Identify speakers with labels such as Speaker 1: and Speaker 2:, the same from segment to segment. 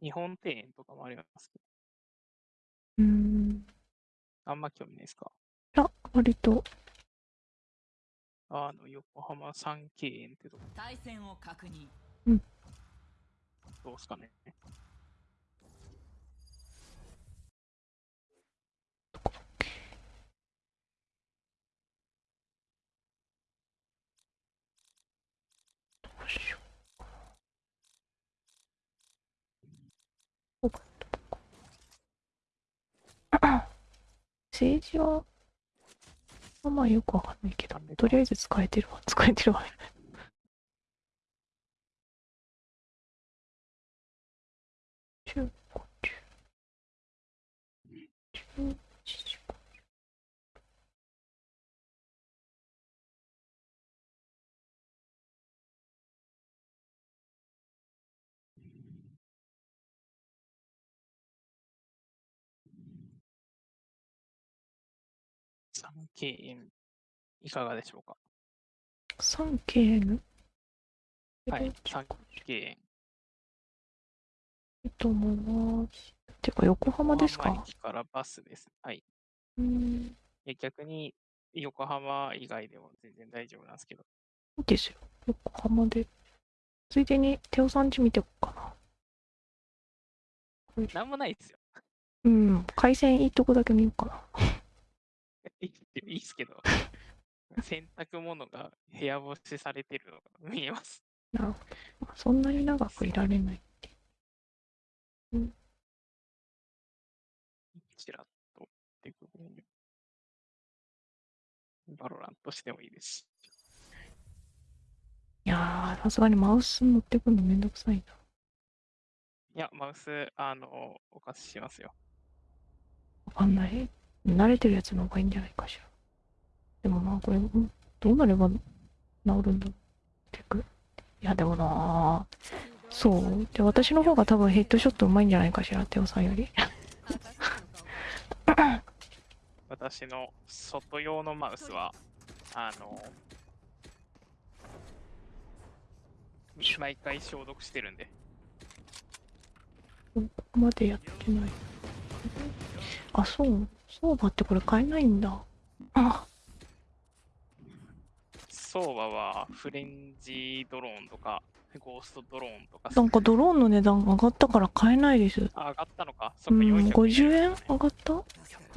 Speaker 1: 日本庭園とかもありますけど。
Speaker 2: うーん。
Speaker 1: あんま興味ないですか？
Speaker 2: いや、割と。
Speaker 1: あの、横浜三景園ってとこ。
Speaker 3: 対戦を確認。
Speaker 1: どうですかね。
Speaker 2: どうしようかな。ここどこか 政治は、まあんまよくわかんないけど、とりあえず使えてるわ、使えてるわ。
Speaker 1: 3KN いかがでしょうか
Speaker 2: ？3KN?
Speaker 1: はい、3KN。
Speaker 2: いいと思います。てか、横浜ですか？
Speaker 1: 駅からバスです。はい。
Speaker 2: うん。
Speaker 1: 逆に、横浜以外でも全然大丈夫なんですけど。
Speaker 2: いいですよ。横浜で。ついでに、テオさんち見てこうかな。
Speaker 1: なんもないですよ。
Speaker 2: うん、回線いいとこだけ見ようかな。
Speaker 1: いいいいっすけど。洗濯物が部屋干しされてるのが見えます。
Speaker 2: なそんなに長くいられない。
Speaker 1: ちらっとってくるにバロラントしてもいいですし。
Speaker 2: いやー、さすがにマウス持ってくるのめんどくさいな。
Speaker 1: いや、マウス、あの、お貸ししますよ。
Speaker 2: わかんない。慣れてるやつの方がいいんじゃないかしら。でもな、これ、んどうなれば治るんだろう結局。いや、でもなそう。で、私の方が多分ヘッドショットうまいんじゃないかしら、テオさんより。
Speaker 1: 私の外用のマウスは、あの、毎回消毒してるんで。
Speaker 2: ここまでやってない。あ、そう。そうだってこれ買えないんだ。あ、
Speaker 1: 相場はフレンジドローンとか、ゴーストドローンとか、
Speaker 2: なんかドローンの値段上がったから買えないです。
Speaker 1: あ上がったのか？そっか、
Speaker 2: うん、
Speaker 1: 400
Speaker 2: 50円
Speaker 1: ね
Speaker 2: 上がった ?100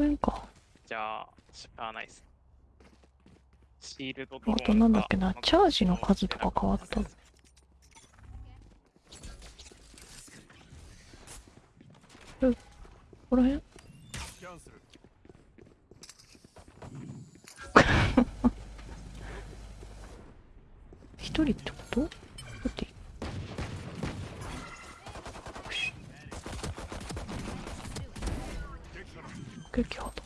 Speaker 2: 円か。
Speaker 1: じゃあ、しゃあないっす。シールドドロ
Speaker 2: あ
Speaker 1: ーン
Speaker 2: となんだっけな
Speaker 1: が
Speaker 2: チャージの数とか変わったここら辺
Speaker 4: キャンセル
Speaker 2: 一人ってこと？だって。よし。撃破だ。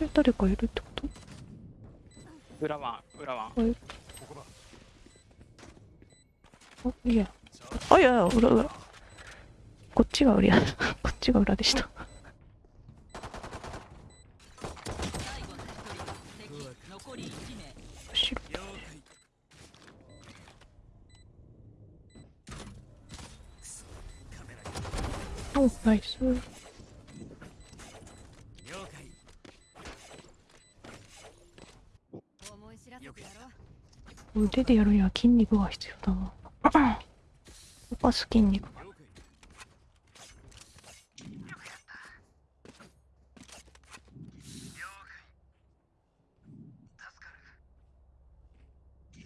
Speaker 2: え誰かいるってこと？
Speaker 1: 裏ワン、裏ワン。
Speaker 2: あいや。あいやいや裏裏。こっちが裏。こっちが裏でした
Speaker 3: 最後の一人敵残り1名
Speaker 2: 後ろ
Speaker 4: 了解
Speaker 2: おナイス。
Speaker 4: 了解
Speaker 5: 思い知らせてやろう
Speaker 2: 腕でやるには筋肉が必要だな動かす筋肉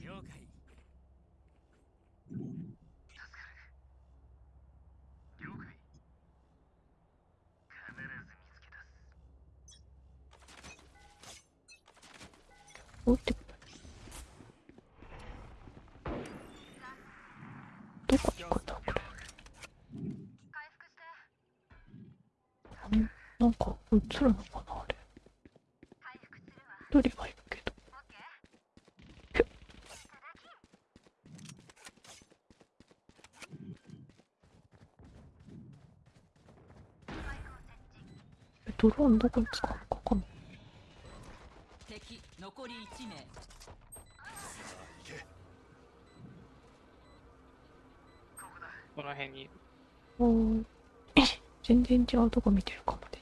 Speaker 4: 了解了解
Speaker 2: おってことどこ行くんだこれあんなんか映るのかなあれ一人はいるけどえドローンどこに使うのかわかんない
Speaker 3: 敵残り1名
Speaker 1: この辺に。
Speaker 2: お全然違うとこ見てるかもで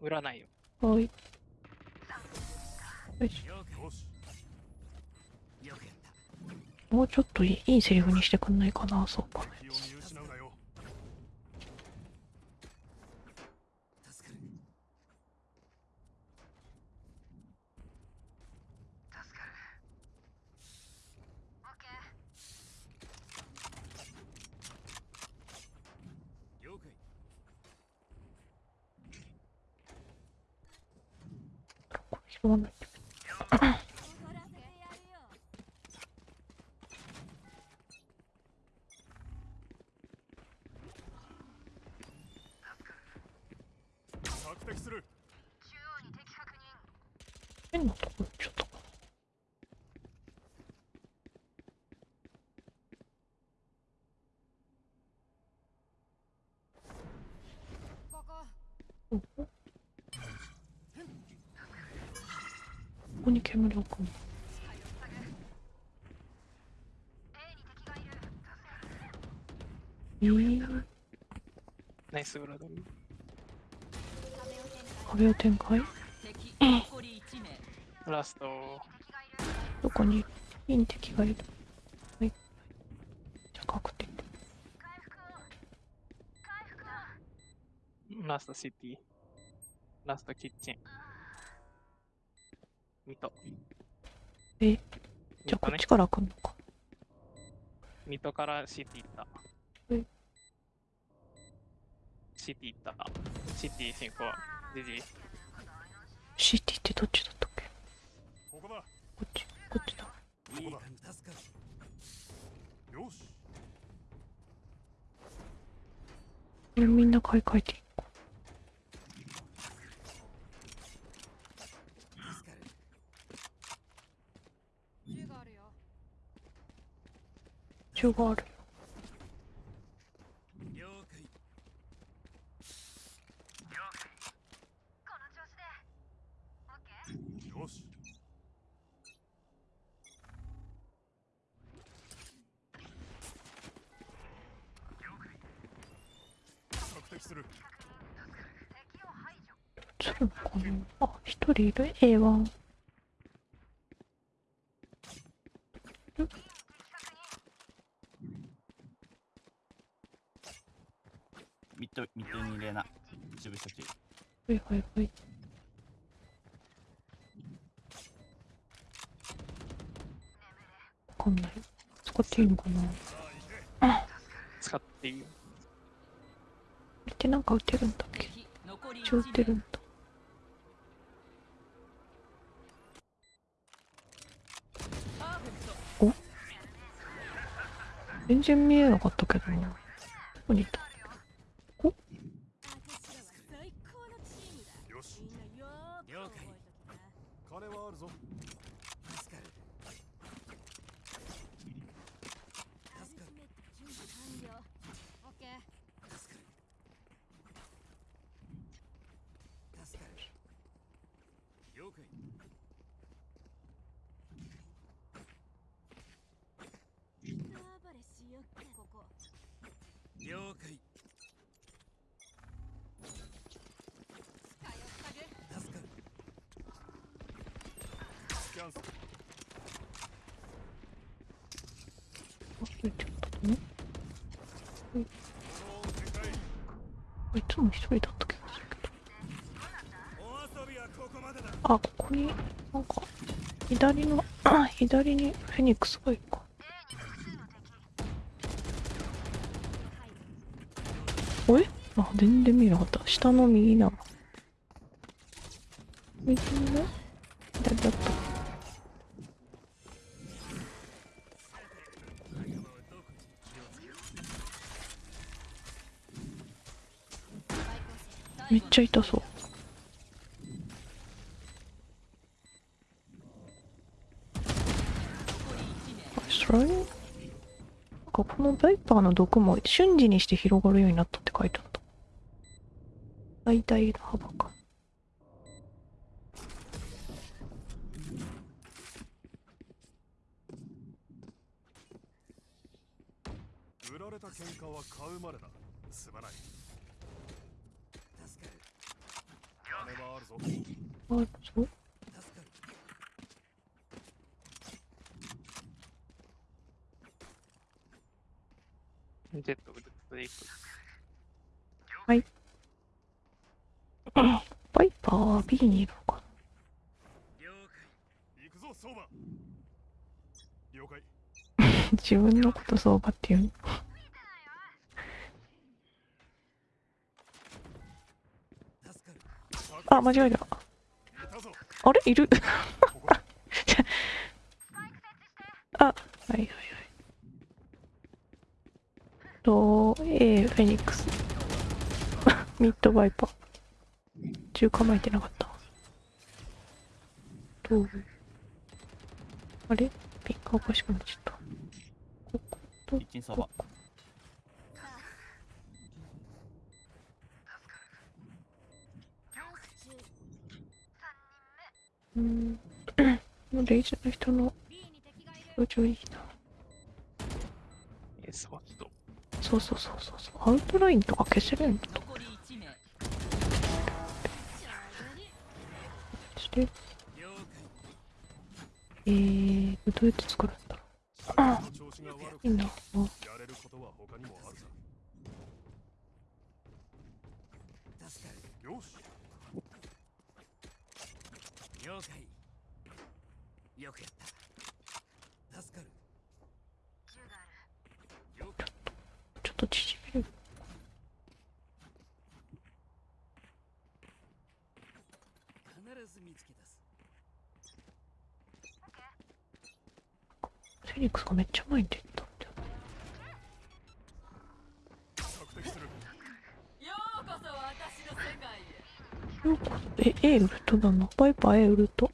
Speaker 1: 占いよ。
Speaker 2: すはい。よしもうちょっといいいいセリフにしてくんないかなそうか
Speaker 4: 気を見失うなよ了解
Speaker 2: これ拾わないと
Speaker 5: 怒らせてやるよ
Speaker 4: 索敵する
Speaker 2: 変なとこ行っちゃったかな
Speaker 5: ここ。
Speaker 2: ここに煙を置くのえー、
Speaker 1: ナイスブラドル。
Speaker 2: 壁を展開？
Speaker 3: 敵残り1名
Speaker 1: ラスト、
Speaker 2: どこに？いい敵がいる。はい。じゃあ確定。
Speaker 1: ラストシティ。ラストキッチン。ミト。
Speaker 2: え？じゃあこっち。から来んのか
Speaker 1: ミトからシティ行った
Speaker 2: え？
Speaker 1: シティ行った。シティ進行。ジジイ。
Speaker 2: シティってどっちだったっけ？
Speaker 4: ここだ
Speaker 2: こっちこっちだ
Speaker 4: ここだよし
Speaker 2: みんな買い替えていこ
Speaker 5: 銃があるよ
Speaker 2: う銃がある。
Speaker 4: する
Speaker 2: 映るのあ一人いる？A1
Speaker 6: ミッド、ミッドに入れな。潰したち。
Speaker 2: はいはいはい。わかんない。使っていいのかな？
Speaker 1: 使っていいよ。
Speaker 2: ってなんか撃てるんだっけ？一応撃て
Speaker 3: 1名
Speaker 2: るんだ。
Speaker 3: パーフェクト
Speaker 2: 全然見えなかったけどな。どこにいた
Speaker 5: 私らは最高のチームだ
Speaker 4: よし
Speaker 5: みんなよーく覚えときな
Speaker 4: 金はあるぞ助かる
Speaker 5: アルティメット準備完了オッケー
Speaker 4: 助かる助かる了解
Speaker 5: 大暴れしよっかここ
Speaker 4: 了解。
Speaker 5: 使い
Speaker 2: つも一人だった気がするけど。あここになんか左のあ 左にフェニックスがいるおえ？あ全然見えなかった。下の右な右の左だった。めっちゃ痛そうスライムなんかこのバイパーの毒も瞬時にして広がるようになったって書いてあった。最大の幅か
Speaker 4: 売られた喧嘩は買うまでだすまない
Speaker 7: 助かる
Speaker 4: 金はあるぞ
Speaker 2: あそう
Speaker 7: 助かる
Speaker 1: ジェットウルトでいく。
Speaker 2: バイパーは B にいるのか
Speaker 7: 了
Speaker 4: 行くぞ相場了解。
Speaker 2: な 自分のこと相場っていう。のあ間違えた。あれ？いる？あはいはいはい。と A フェニックス。ミッドバイパー中構えてなかった。とあれ？ピンクおかしくなっちゃったここ？と
Speaker 6: キッチンそば
Speaker 2: うん。レイジの人の表情いいな。
Speaker 1: えー、そう。
Speaker 2: そうそうそうそうそう。アウトラインとか消せるんだ。
Speaker 3: 残
Speaker 2: て。
Speaker 7: 了
Speaker 2: えー、どうやって作るんだろう。いいな。あ
Speaker 4: やれることは他にもあるさ
Speaker 7: 解助かる。
Speaker 4: よし
Speaker 7: 了解よくやった助かる
Speaker 2: ちょっと縮める
Speaker 7: 必ず見つけ出す
Speaker 2: フェニックスがめっちゃ前に出たんだよ
Speaker 3: ようこそ
Speaker 2: え A ウルトだなバイパー A ウルト？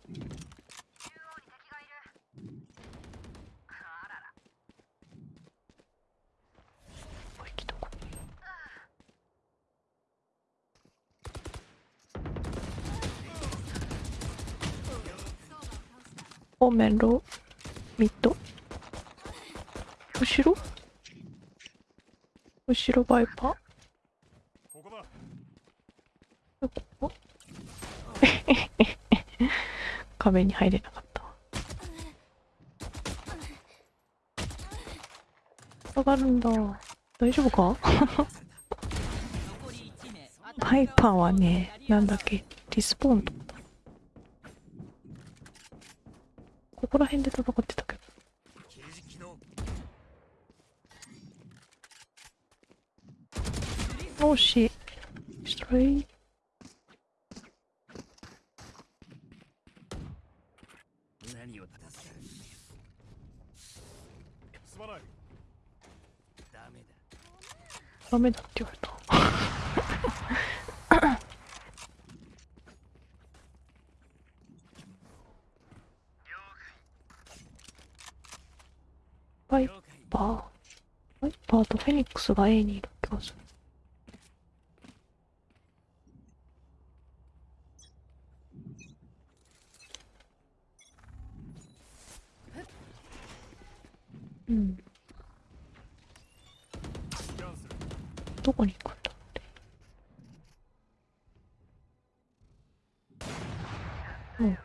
Speaker 2: オーメンロ。ーミッド後ろ？後ろバイパー？
Speaker 4: ここ？だ
Speaker 2: ここ壁に入れなかった。わ上がるんだ。大丈夫か？
Speaker 3: 残り1名
Speaker 2: パイパーはねなんだっけ？リスポーンとかだ。ここら辺で戦ってたけ
Speaker 7: 刑
Speaker 2: ど惜しいストレイ
Speaker 7: 何を助かる
Speaker 4: すまない
Speaker 7: ダメだ
Speaker 2: って言われた。バイパー。バイパーとフェニックスが A にいる気がするうん。どこに行くんだ？ろうね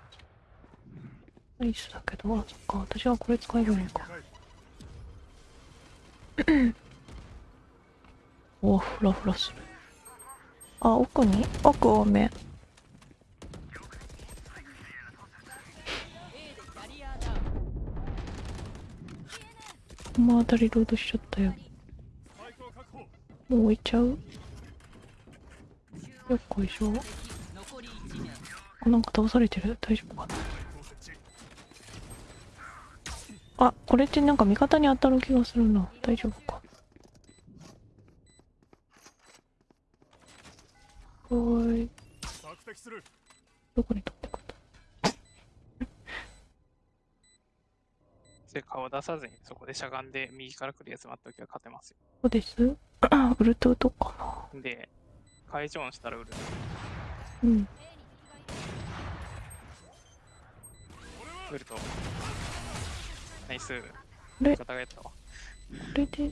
Speaker 2: うん。ナイスだけどあそっか。私はこれ使えるのか。おフラフラする。あ奥に？奥多め。
Speaker 3: ウン
Speaker 2: またリロードしちゃったよ。もう置いちゃう？よっこいしょ？なんか倒されてる？大丈夫かな？あこれってなんか味方に当たる気がするな。大丈夫か？おーい。どこに飛んでくんだ
Speaker 1: それ顔出さずに、そこでしゃがんで右から来るやつ待っておけば勝てますよ。
Speaker 2: そうです ウルトウトかな
Speaker 1: で、会場音したら売る。
Speaker 2: うん
Speaker 1: 売ると。ナイス。
Speaker 2: れ
Speaker 1: 方がやったわ。
Speaker 2: これで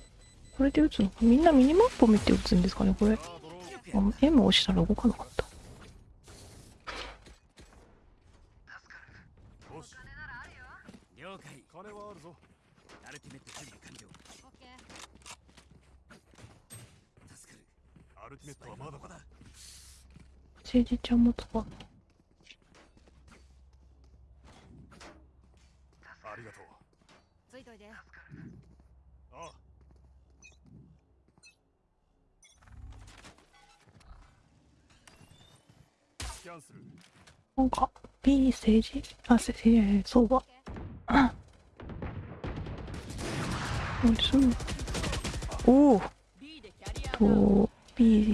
Speaker 2: これで撃つのかみんなミニマップを見て撃つんですかねこれ。M 押したら動かなかった。
Speaker 4: よし
Speaker 7: 了解
Speaker 4: 金はあるぞ
Speaker 7: アルティメット準備完了
Speaker 5: オッケー
Speaker 7: 助かる
Speaker 2: 政治ちゃんも使う。
Speaker 4: ありがとう。
Speaker 5: ついといて。
Speaker 4: ああ。スキャンする。
Speaker 2: なんか、B 政治？あ、せ、せ、えー相場。あ何すんの？おお
Speaker 3: B でキャリ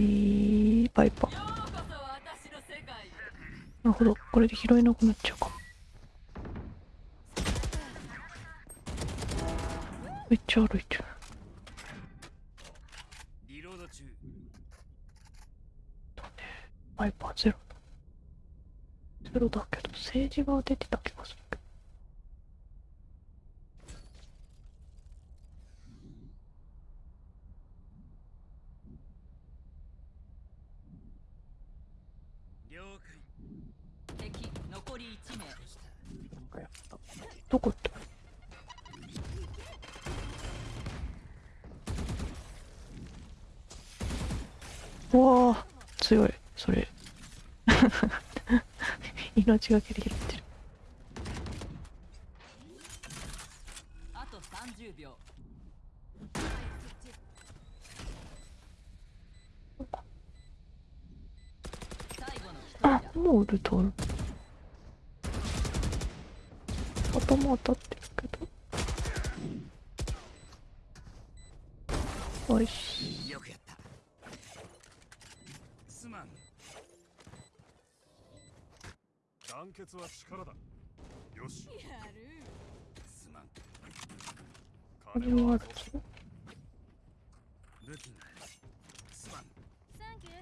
Speaker 3: ア
Speaker 2: と、B、バイパー。なるほど。これで拾えなくなっちゃうかも。めっちゃ歩いてる。
Speaker 7: リロード中
Speaker 2: バイパーゼロ。ゼロだけど、政治が出てた気がするけど。
Speaker 7: 了解
Speaker 3: 敵残り1名
Speaker 1: なんかやった。
Speaker 2: どこ行った？うわあ強いそれ。命がけで拾ってる。
Speaker 3: あと30秒。最後の一人
Speaker 2: あ
Speaker 3: だ
Speaker 2: もうウルトある頭当たってるけどよし。
Speaker 7: よくやった。すまん。
Speaker 4: 団結は力だ。よし。
Speaker 5: やる。
Speaker 7: すまん。
Speaker 4: 金はあ
Speaker 2: はある
Speaker 4: るぞ
Speaker 7: 武器がすまん
Speaker 5: サンキュー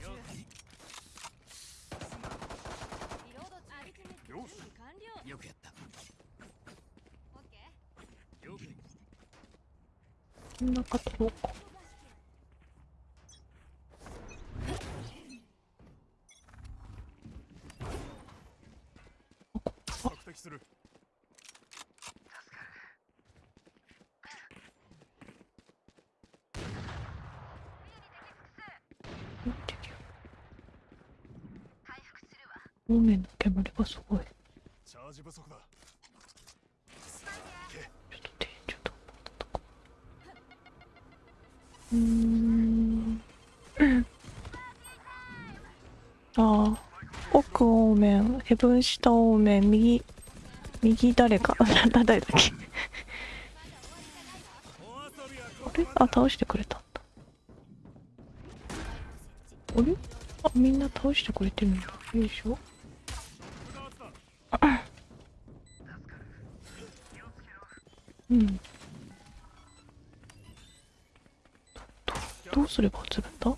Speaker 7: 了解
Speaker 5: リロード中アルティメット
Speaker 4: よし
Speaker 5: 準備完了
Speaker 7: よくやった
Speaker 5: オッケー
Speaker 7: 了解
Speaker 2: こんな方どうか
Speaker 4: 索敵する
Speaker 2: の煙がすごい。
Speaker 4: チャージ不足だ。
Speaker 2: ちょっとうん。ああ奥方面。ヘブン下方面。右。右誰か。誰だっけ。あれ？あ倒してくれた。んだあれ？あみんな倒してくれてるんだ。よいしょ。すれば映るんだ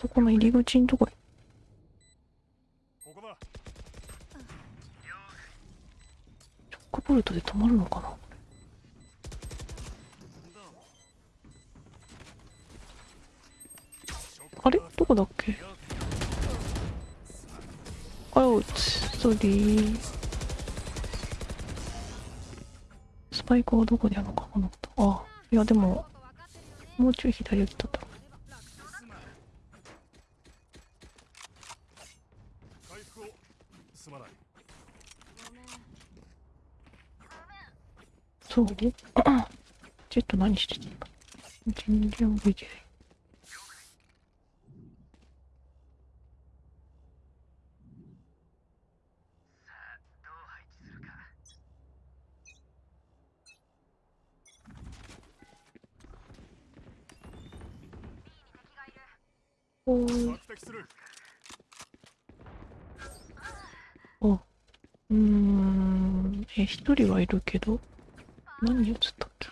Speaker 2: そこの入り口のとこ。へチョックボルトで止まるのかな？あれ？どこだっけ？あうつソリー。スパイクはどこにあるのかな？あいやでももうちょい左寄ったった。そう？ジェット何してたんだ全然覚えてないおー
Speaker 4: 索敵する
Speaker 2: おうーんえ一人はいるけど何映った？っけ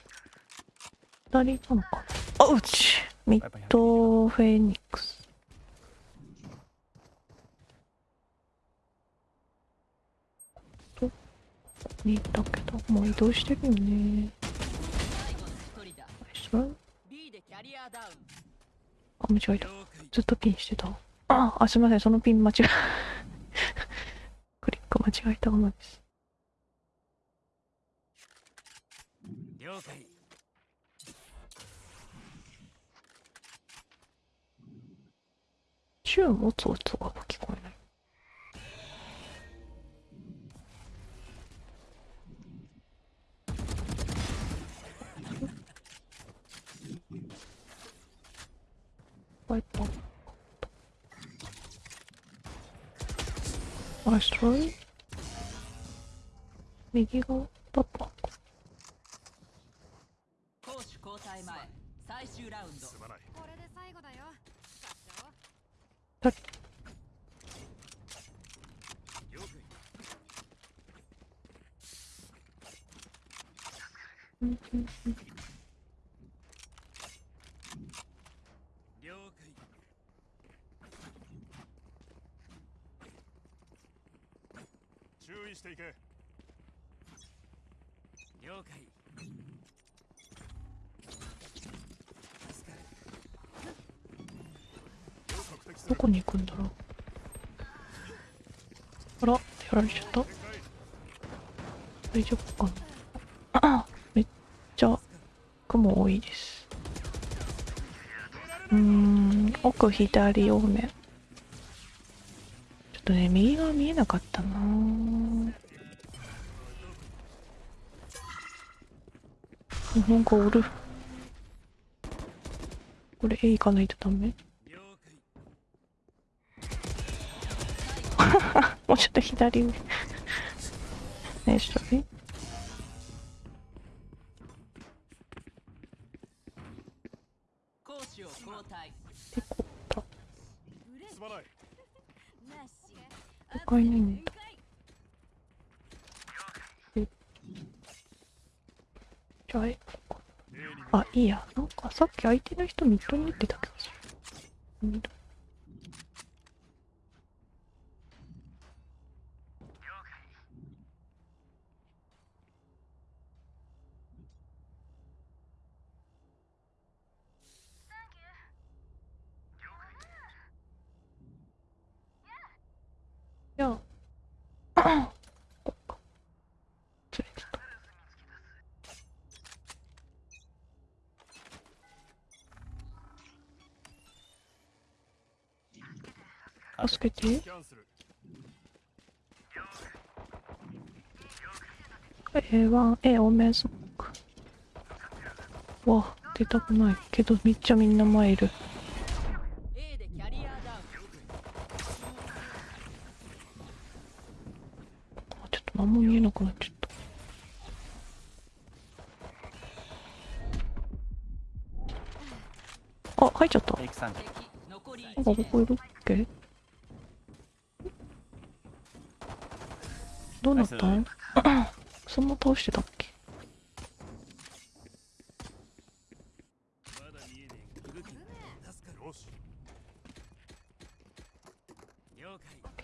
Speaker 2: 二人いたのかな？あうちミッドフェニックスとに行ったけど、もう移動してるよね。あ、間違えた。ずっとピンしてた。あ、あ、すみません、そのピン間違え。クリック間違えたままです。右側だっ。
Speaker 3: 攻守交代前最終ラウンド。
Speaker 4: すまない
Speaker 5: これで最後だよ。使っちゃおう
Speaker 7: 了解
Speaker 2: うん。うん
Speaker 4: 注意していけ
Speaker 7: 了解。
Speaker 2: どこに行くんだろう。あら、やられちゃった。大丈夫かな。めっちゃ雲多いです。うーん奥左多めちょっとね右側見えなかったな。なんかおるこれ A 行かないとダメ？もうちょっと左上。ナイストライ
Speaker 3: 攻守を交代
Speaker 2: でこった
Speaker 4: すまない
Speaker 5: なし
Speaker 2: 他いないんだじゃあえ
Speaker 4: A に
Speaker 2: あ、いいや。なんかさっき相手の人ミッドに打ってたっけする。ミッドいや、こっか。ずれてた。助けて。
Speaker 4: キャンセル
Speaker 2: A1、A オーメンスモーク。わ、出たくない。けどめっちゃみんな前いる。あちょっと何も見えなくなっちゃった。あ、入っちゃった。なんか
Speaker 3: 1名
Speaker 2: ここいるっけ？どうなった？んそんな倒してたっけ？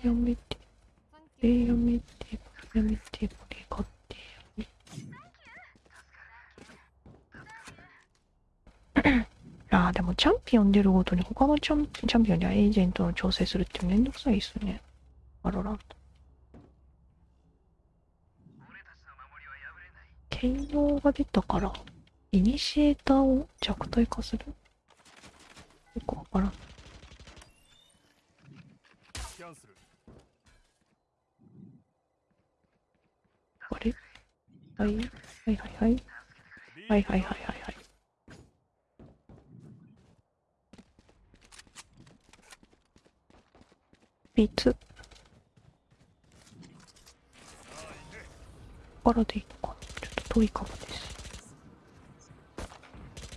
Speaker 2: やめて、
Speaker 5: サンキュー
Speaker 2: えやめて、やめて、これ買って。ああ、でもチャンピオン出るごとに他のチャンチャンピオンにはエージェントの調整するって。めんどくさいですね。バロラント。兼用が出たから、イニシエーターを弱体化する？よくわからん。あれ？はい、はいはいはい。はいはいはいはいはい。ビーツ。からでいいのかなちょっと遠いかもです。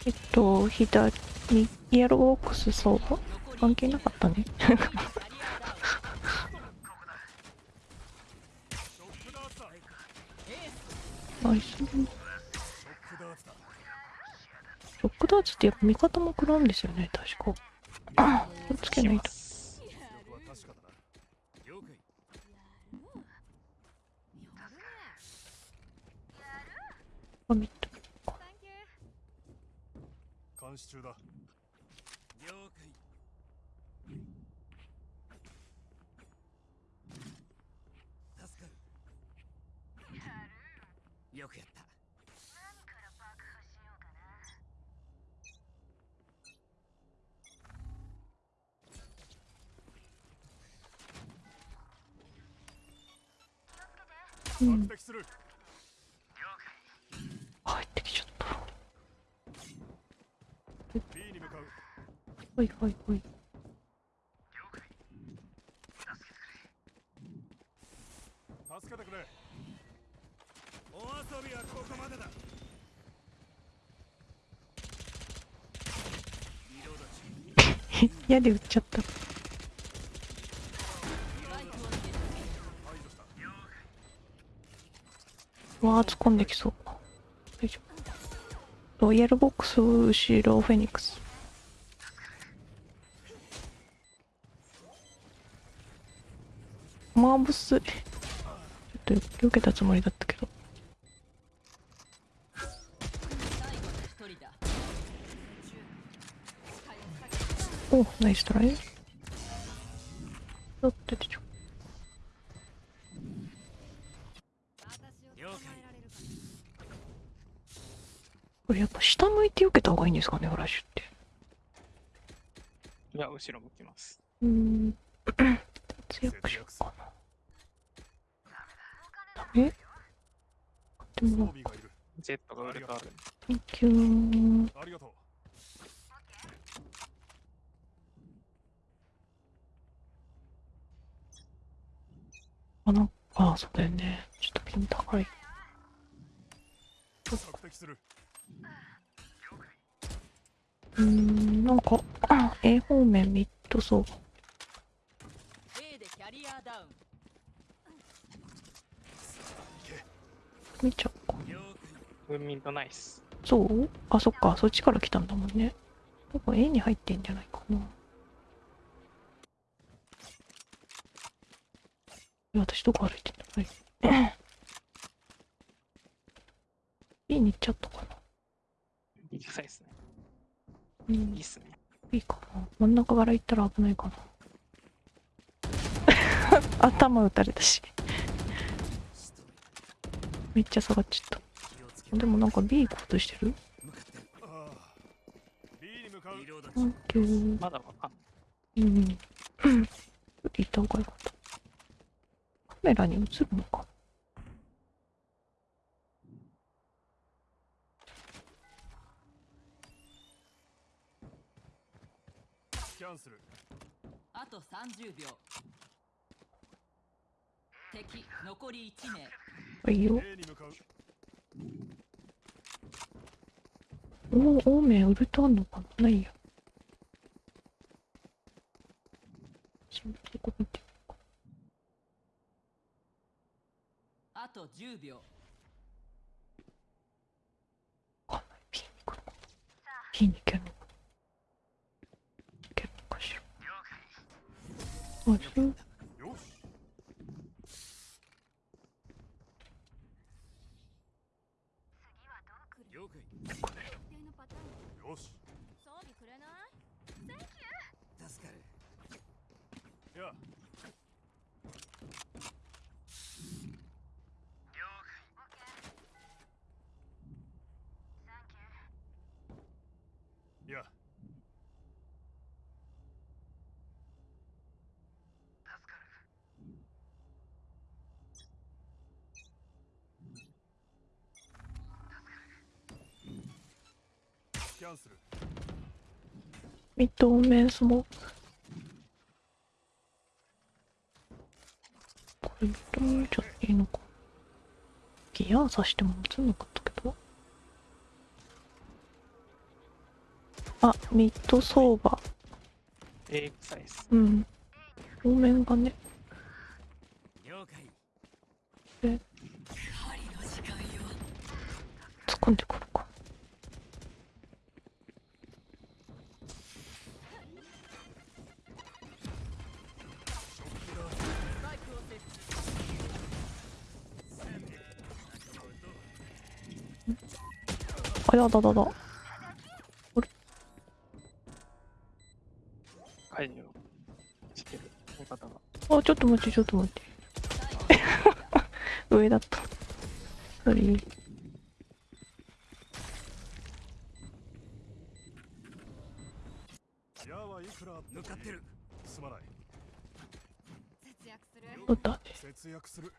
Speaker 2: えっと、左、イエローボックスそう関係なかったね。ナイス。
Speaker 4: ショックダーツだ
Speaker 2: ショックダーツってやっぱ味方も食らうんですよね、確か。あ気をつけないと。
Speaker 4: 力は確かだな
Speaker 7: 了解
Speaker 5: やるやるね
Speaker 2: あミッド
Speaker 5: サンキュー
Speaker 4: 監視中だ
Speaker 7: 了解助かるよくやった。
Speaker 2: うん
Speaker 4: 爆撃する。
Speaker 2: 入ってきちゃった。
Speaker 4: B に向かう。
Speaker 2: はいはいはい
Speaker 4: 助けてくれ
Speaker 7: お遊びはここまでだリロード中
Speaker 2: 矢で撃っちゃったうわー突っ込んできそう。大丈夫ロイヤルボックス後ろフェニックス。マーブス。ちょっと避けたつもりだった。おナイストライおっ出てちゃう
Speaker 5: 私を捕まえられるか
Speaker 2: これやっぱ下向いて避けた方がいいんですかねフラッシュって。
Speaker 1: いや、後ろ向きます。
Speaker 2: うーん。節約しようかな。ダメ
Speaker 1: ジェットがウルトある。
Speaker 2: Thank you
Speaker 4: ありがとう
Speaker 2: あなんかそうだよねちょっとピン高い
Speaker 4: 索敵する
Speaker 2: うーんなんかあ A 方面ミッドそう
Speaker 3: A でキャリアダウン
Speaker 2: 見ちゃおうか
Speaker 7: 了
Speaker 1: ウンミントナイス。
Speaker 2: そう？あそっか。そっちから来たんだもんね。多分 A に入ってんじゃないかな。私どこ歩いてんだはい。B に行っちゃったかな。
Speaker 1: 行きたいですね。
Speaker 2: うん。
Speaker 1: いいっすね。
Speaker 2: いいかな。真ん中から行ったら危ないかな。頭打たれたし。めっちゃ下がっちゃったでもなんか B 行こうとしてる？
Speaker 7: 向かってる
Speaker 4: ああ B に向かう
Speaker 7: リロー。
Speaker 1: まだわかんない。
Speaker 2: うんうん。行った方がよか。ったカメラに映るのか。
Speaker 4: キャンセル。
Speaker 3: あと30秒。敵残り1名。
Speaker 2: はいよおお、オーメンウルトあんのかな？ないや。そんなとこ見て
Speaker 3: あと10秒
Speaker 2: わかんない。P に行くのかな P に行けるのかなるのかしら。あ、そう。
Speaker 4: よし
Speaker 7: 了解
Speaker 5: 一定のパターン
Speaker 4: よし
Speaker 5: 装備くれない
Speaker 7: 助かる
Speaker 4: いやいやキャンセル
Speaker 2: ミッドオーメンスモーク。これミッド見ちゃっていいのか。ギア刺しても映んなかったけど。あ、ミッド相場。
Speaker 1: A 臭いっす。
Speaker 2: うん。オーメンがね。やだだだ
Speaker 1: 解除してる。味方が。
Speaker 2: あちょっと待ってちょっと待って。上だった。それ
Speaker 4: 矢はいくらあっても
Speaker 7: 向かってる
Speaker 4: すまない
Speaker 5: 節約する
Speaker 2: どうだ
Speaker 4: 節約する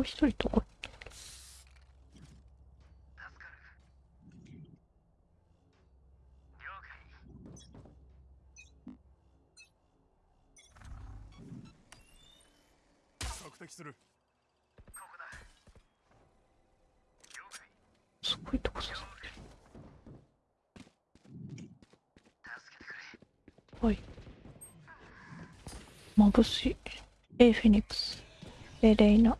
Speaker 2: もう一人とこ？
Speaker 4: する。
Speaker 2: すごいとこ刺さってる。はい。眩しい。A フェニックス。A レイナ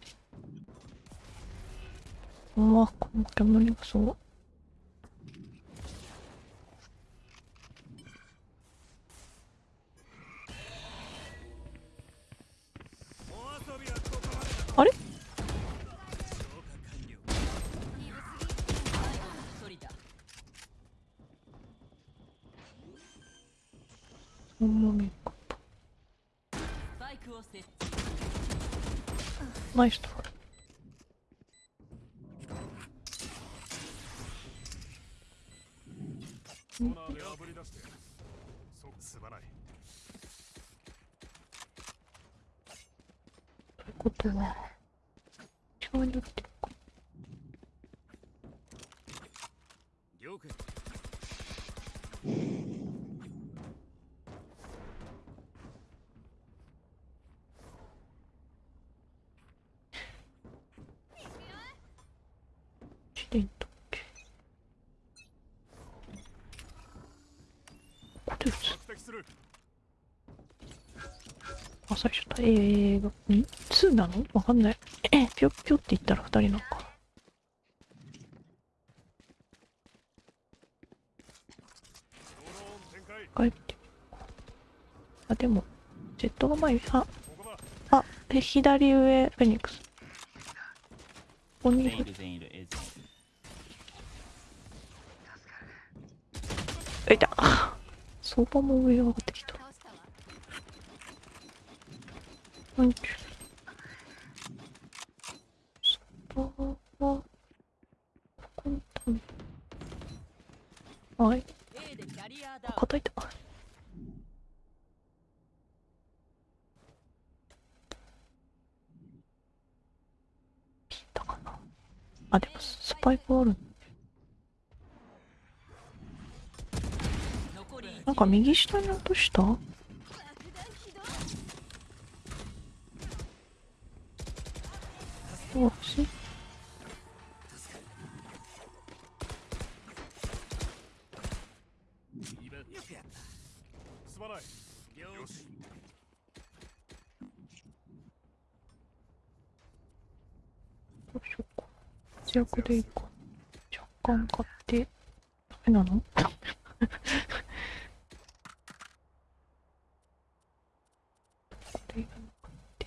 Speaker 2: うわこの煙がすごい。あれ？ナイストライ
Speaker 4: コーナーであぶり出してそうすまない
Speaker 2: ということは違うになって。るか
Speaker 7: 了解
Speaker 2: していったっけここで打つ
Speaker 4: 索敵する
Speaker 2: あ、最初だ。えー、ん？?2 なの？わかんない。え、ぴょっぴょって言ったら2人なのか。帰って。あ、でも、ジェットが前に、あ、あ、え左上、フェニックス。ここに
Speaker 6: い
Speaker 2: た。相場も上上がってきた。
Speaker 5: 倒したわ
Speaker 2: なんちゅう。相場は、ここにいたんだ。はい、
Speaker 3: A でキャリアダウン
Speaker 2: 叩いた。聞いたかなあ、でもスパイクある。
Speaker 3: 残り1
Speaker 2: なんか右下に落とした？
Speaker 5: 爆弾起動
Speaker 2: おし
Speaker 7: 今よくやった
Speaker 4: すまない
Speaker 7: 了
Speaker 4: よし
Speaker 2: どうしようか。節約でいいか。若干買って、ダメなのこれがなくて。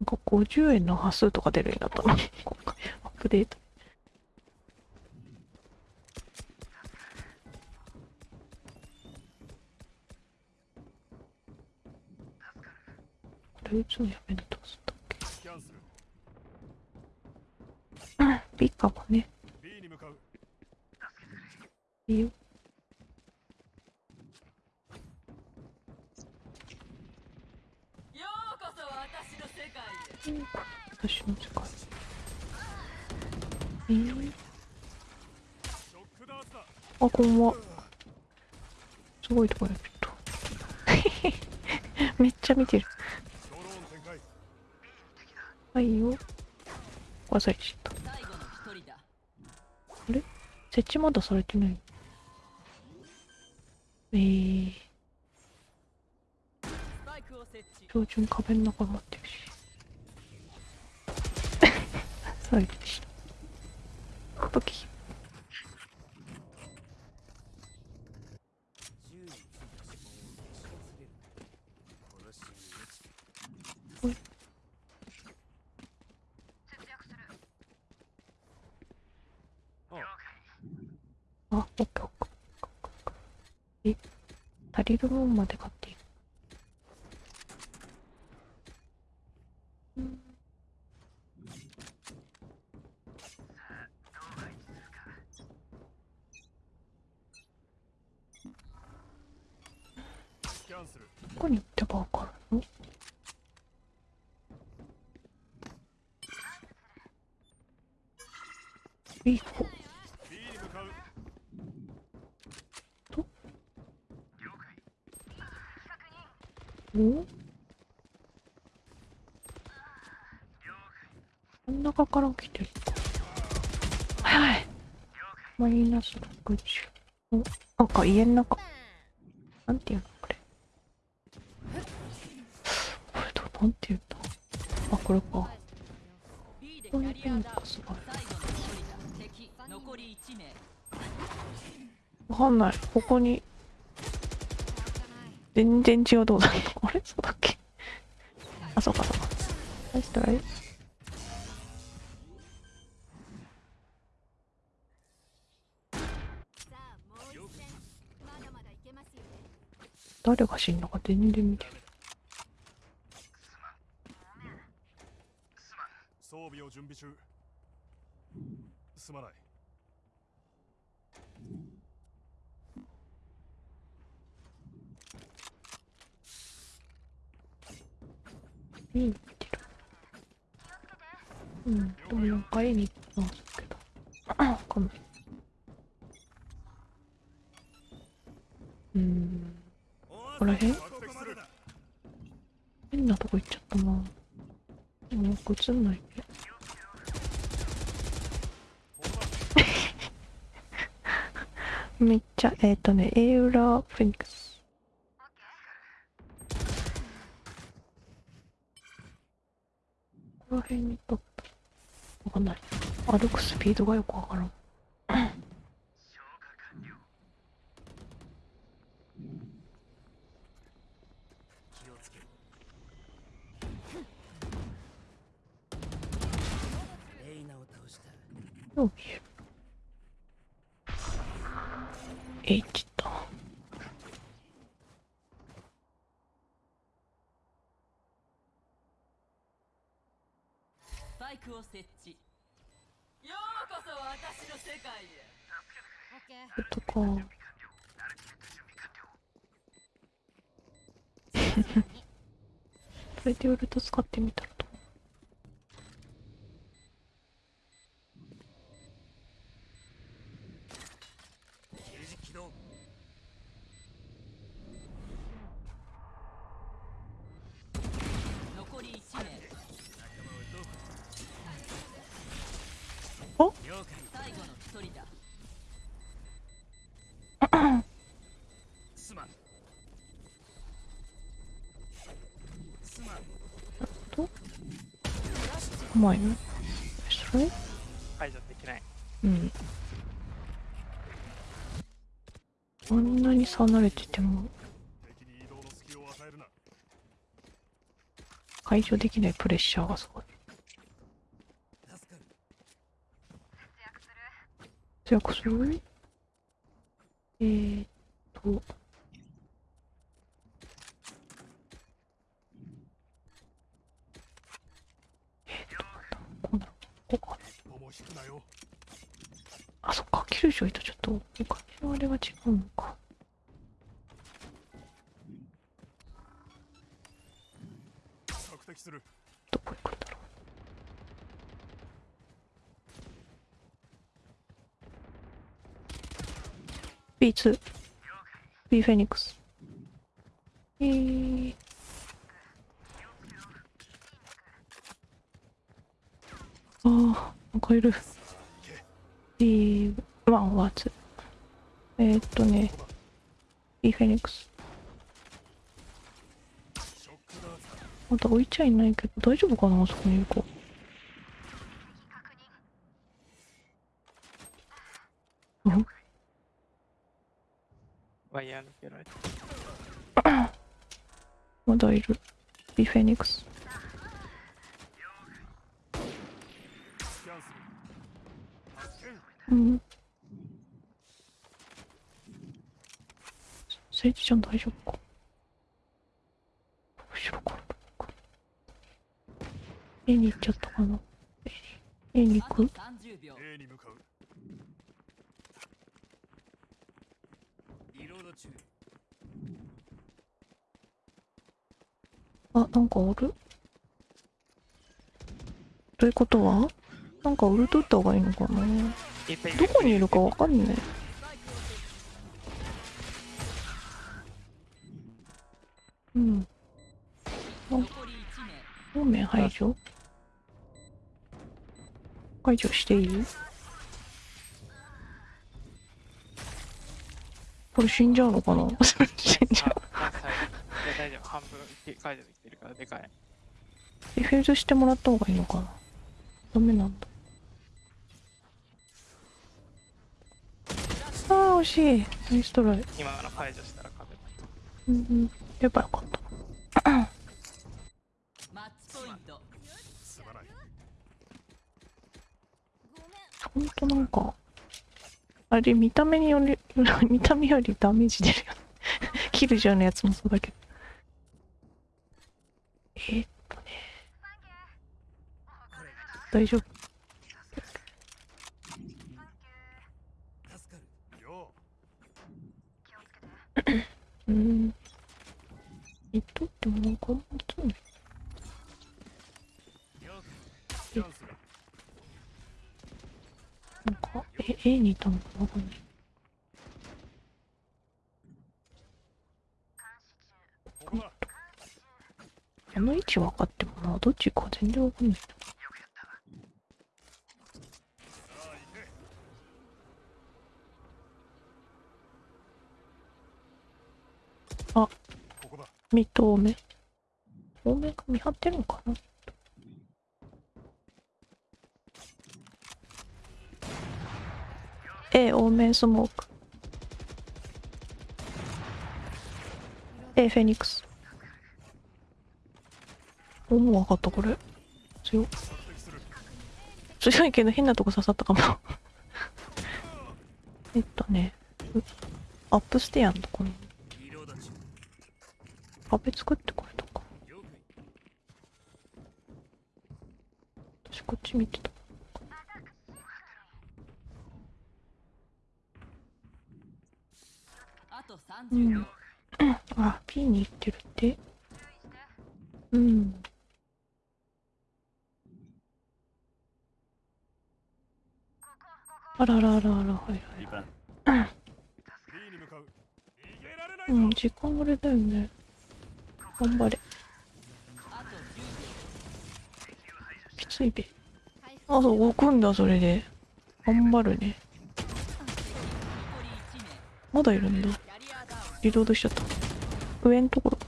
Speaker 2: なんか50円の端数とか出るようになったな。今回アップデート。これ打つのやめるとすったっけ
Speaker 4: スキャンする
Speaker 2: ビカもね、
Speaker 4: B に向かう
Speaker 2: いいよ。
Speaker 3: ようこそ私の世界へ
Speaker 2: 私の世界。えー、
Speaker 4: ショックダーツだ
Speaker 2: あ、こんばんは。すごいとこやけど。めっちゃ見てる。
Speaker 4: ドローン展開
Speaker 2: はいよ。忘れちゃった。
Speaker 3: 最後の一人だ
Speaker 2: 設置まだされてない。えー、標準壁の中に待ってるし。そうでした。武器
Speaker 7: 銃についた指紋を消し忘れるな殺しに落ち
Speaker 2: あオッケーオッケーオッケーオッケーえ足りるもんまで買っていいうん
Speaker 4: スキャンする
Speaker 2: どこに行ってばわかるのいい子
Speaker 4: B に向かう
Speaker 2: お？真ん中から来てる。はい。はいマイナス60おなんか家の中。なんていうのこれ？これとなんていうんだあこれか。こういうの
Speaker 3: ャリアダウン
Speaker 2: かすごい。わかんない。ここに。全然違うとこだ あれ？そうだっけ？あそうかそうか。ナイストライ誰が死んだか全然見てない。
Speaker 4: 装備を準備中。すまない
Speaker 2: いい見てるうん。でもなん。か絵に行きますけどわかん。ないうん。
Speaker 7: こ
Speaker 2: こら辺？変なとこ行っちゃったなでもよく映ん。ないねめっちゃえっ、ー、とね A 裏フェニックスここら辺にとったわかんない歩くスピードがよくわからん。
Speaker 7: 気をつけろレイ
Speaker 3: クを設置。こ
Speaker 2: とかそれでウルト使ってみたら
Speaker 7: ま
Speaker 2: いの？それ
Speaker 1: 解除できない。
Speaker 2: うん。あんなに離れてても。解除できないプレッシャーがすごい。
Speaker 7: 助かる？
Speaker 2: じゃあそれえーっとえーっとこうなるここか
Speaker 4: 一歩も引くなよ
Speaker 2: あそっか九条とちょっとお金のあれが違うのか
Speaker 4: 索敵する
Speaker 2: どこ行くんだろう B2 B フェニックス。えー、ああなんかいる。B1 は2えー、っとね。B フェニックス。まだ置いちゃいないけど大丈夫かなあそこにいる子。
Speaker 1: ワイヤー抜けられて。
Speaker 2: まだいる。ビフェニックス。うん。セイジちゃん大丈夫か？後ろからどうか。A に行っちゃったかな ?A に、行く
Speaker 3: 30秒
Speaker 4: A に向かう
Speaker 7: リロード中
Speaker 2: あ、なんかおる？ということは？なんか売るとった方がいいのかな？どこにいるかわかんない。うん。
Speaker 3: 残り1名
Speaker 2: 方面排除？解除していい？これ死んじゃうのかな？死んじゃう。
Speaker 1: 大丈夫。半分解除できてるからでかい。
Speaker 2: ディフューズしてもらった方がいいのかなダメなんだ。ああ、惜しい。ナイストライ。
Speaker 1: 今の解除したら勝てた。
Speaker 2: うんうん。やっぱよかった。
Speaker 3: マッチポイント
Speaker 4: すまない
Speaker 2: ほんとなんか、あれ見た目により、見た目よりダメージ出るよね。キルジャーのやつもそうだけど。えーっとね。大丈夫。うーん。言っとってもなんかあんまつんない。
Speaker 7: 了
Speaker 4: う
Speaker 2: なんか、え、A にいたのかなわかんない。
Speaker 4: ここだ
Speaker 2: あの位置分かってもな、どっちか全然わかんない。
Speaker 4: あ行け
Speaker 2: あ
Speaker 4: ここだ
Speaker 2: ミッド多め。多めが見張ってるのかな ?A 多めスモーク。A フェニックス。おもう分かったこれ。強強いけど変なとこ刺さったかも。えっとね、アップステアのとこに壁作ってこれとか。私こっち見てた。
Speaker 3: あと
Speaker 2: う
Speaker 3: 30秒
Speaker 2: ん。あ、P に行ってるって。うん。あららららら、はいはい。
Speaker 6: リプラン
Speaker 4: B に向かう逃げられないぞ、
Speaker 2: うん、時間あれだよね。頑張れ。
Speaker 3: あと10
Speaker 2: きついべ。あ、そう、動くんだ、それで。頑張るね。
Speaker 3: 秒残り1名
Speaker 2: まだいるんだ。
Speaker 3: リ
Speaker 2: ロードしちゃった。上のところ。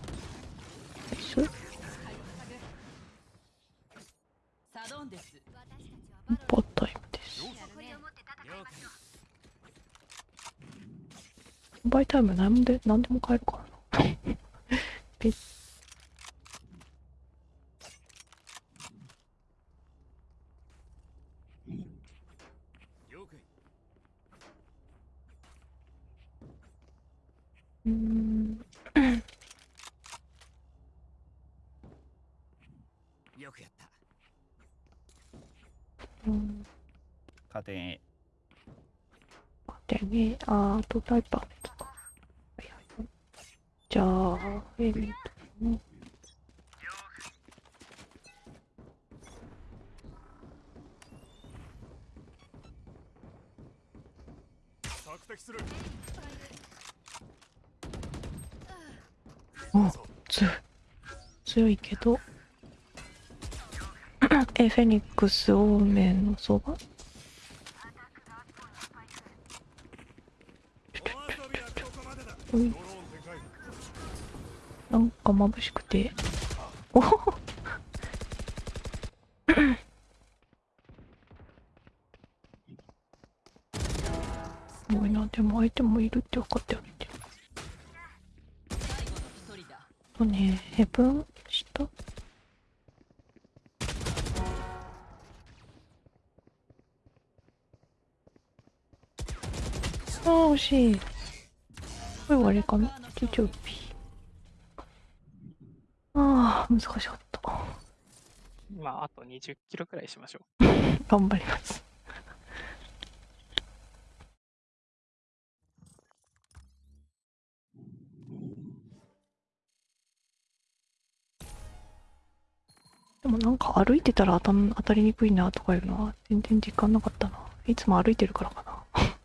Speaker 2: ナイス
Speaker 3: サドンデス
Speaker 2: パータイムです。
Speaker 7: 了
Speaker 2: バイタイムなんで、なんでも買えるか。ペッ
Speaker 7: 了解
Speaker 2: うーん。
Speaker 7: よくやった
Speaker 2: うん。
Speaker 6: カーテン A
Speaker 2: でね、あー、あとタイパー。じゃあ、エミとね。お強い。強いけど。え、フェニックス多めのそば？
Speaker 7: お遊
Speaker 2: 眩しくて。お
Speaker 1: 20キロくらいしましょう
Speaker 2: 頑張ります。でもなんか歩いてたら当た当たりにくいなとかいうのは全然実感なかったな。いつも歩いてるからかな。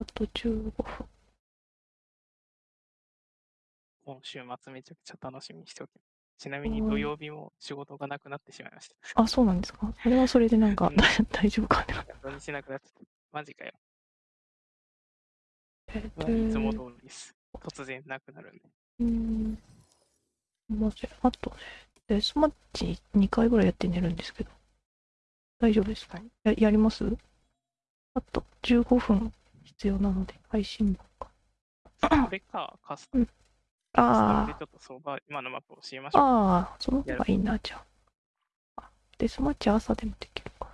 Speaker 2: あと15分。
Speaker 1: う。今週末めちゃくちゃ楽しみにしておきます。ちなみに
Speaker 2: うん
Speaker 1: 土曜日も仕事がなくなってしまいました。
Speaker 2: あ、そうなんですか？それはそれでなんか
Speaker 1: うん
Speaker 2: 大丈夫かな。
Speaker 1: 土日なくなっちゃって。マジかよ。
Speaker 2: えっ
Speaker 1: まあいつも通りです。突然なくなるんで。
Speaker 2: うーん。まあ、あとね、デスマッチ2回ぐらいやって寝るんですけど、大丈夫ですか？ややります？あと15分必要なので、配信分か。
Speaker 1: これか、カスタム。カス
Speaker 2: あ
Speaker 1: タムでちょっと相場、今のマップ教えましょう。
Speaker 2: ああ、その方がいいな、じゃあ。あデスマッチ朝でもできるから。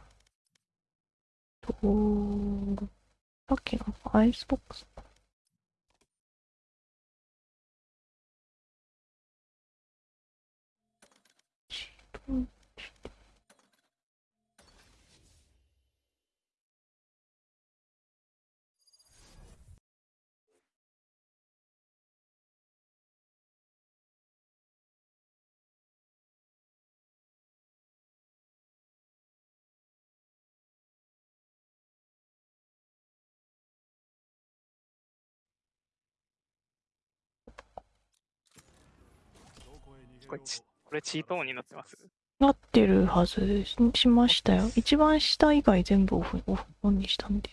Speaker 2: と、さっきのアイスボックス。チート
Speaker 1: れチこれチートオンになってます？
Speaker 2: なってるはず。しましたよ。一番下以外全部オフオフオンにしたんで。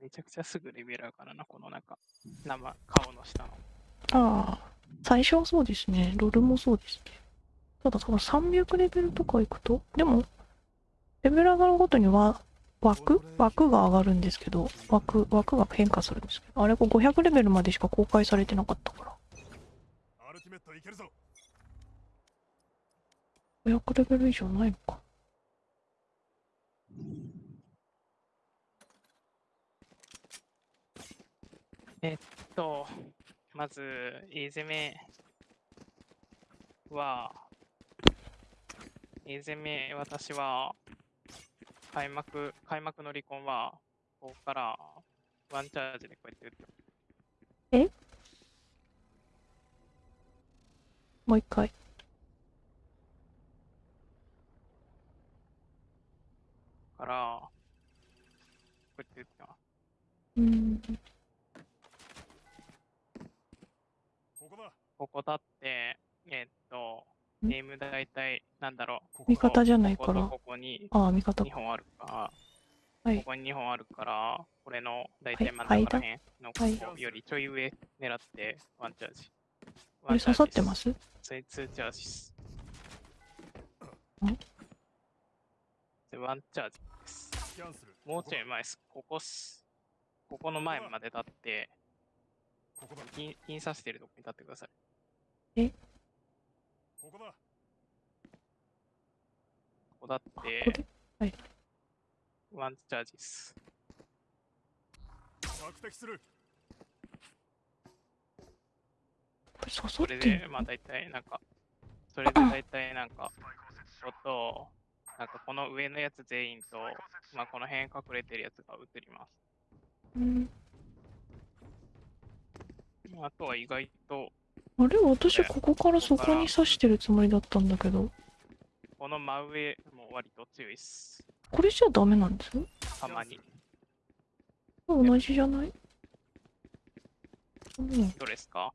Speaker 1: めちゃくちゃすぐレベル上がるな、この中。生、顔の下の。
Speaker 2: ああ、最初はそうですね。ロールもそうですね。ただ、多分300レベルとか行くと、でも、レベル上がるごとには枠？枠が上がるんですけど、枠、枠が変化するんですけど、あれ、こう500レベルまでしか公開されてなかったから、
Speaker 4: アルティメットいけるぞ。
Speaker 2: 500レベル以上ないのか。
Speaker 1: と、まず、A 攻めは、A 攻め、私は、開幕、開幕の離婚は、ここから、ワンチャージでこうやって打って
Speaker 2: もう一回。
Speaker 1: から、こうやって打ってます。
Speaker 2: うん。
Speaker 4: ここだ
Speaker 1: ここだと、
Speaker 2: ん？
Speaker 1: ゲーム大体、なんだろう。
Speaker 2: 味方じゃないから。
Speaker 1: ここに
Speaker 2: ああ、味方
Speaker 1: 2。本あるから、
Speaker 2: はい
Speaker 1: ここに2本あるから、これの大体
Speaker 2: はい
Speaker 1: 真ん中ら辺の
Speaker 2: はい
Speaker 1: ここよりちょい上狙ってワンチャージ。
Speaker 2: これ刺さってます？す
Speaker 1: それ2チャージです。
Speaker 2: ん？
Speaker 1: でワンチャージです。もうちょい前です。ここっす。ここの前まで立って、
Speaker 4: ここだ
Speaker 1: 金金刺してるとこに立ってください。
Speaker 4: ここだ。
Speaker 1: ここだっ
Speaker 2: こ
Speaker 1: て。
Speaker 2: こ、で
Speaker 1: ワンチャージです。
Speaker 4: 索敵する。
Speaker 1: それ
Speaker 2: ってん
Speaker 1: で、まあ大体なんか、それで大体なんか、ちょっと、なんかこの上のやつ全員と、まあこの辺隠れてるやつが映ります。
Speaker 2: うん。
Speaker 1: あとは意外と、
Speaker 2: あれ私ここからそこに刺してるつもりだったんだけど、
Speaker 1: この真上も割と強いっす。
Speaker 2: これじゃダメなんです？
Speaker 1: たまに。
Speaker 2: 同じじゃない？うん、
Speaker 1: どれですか？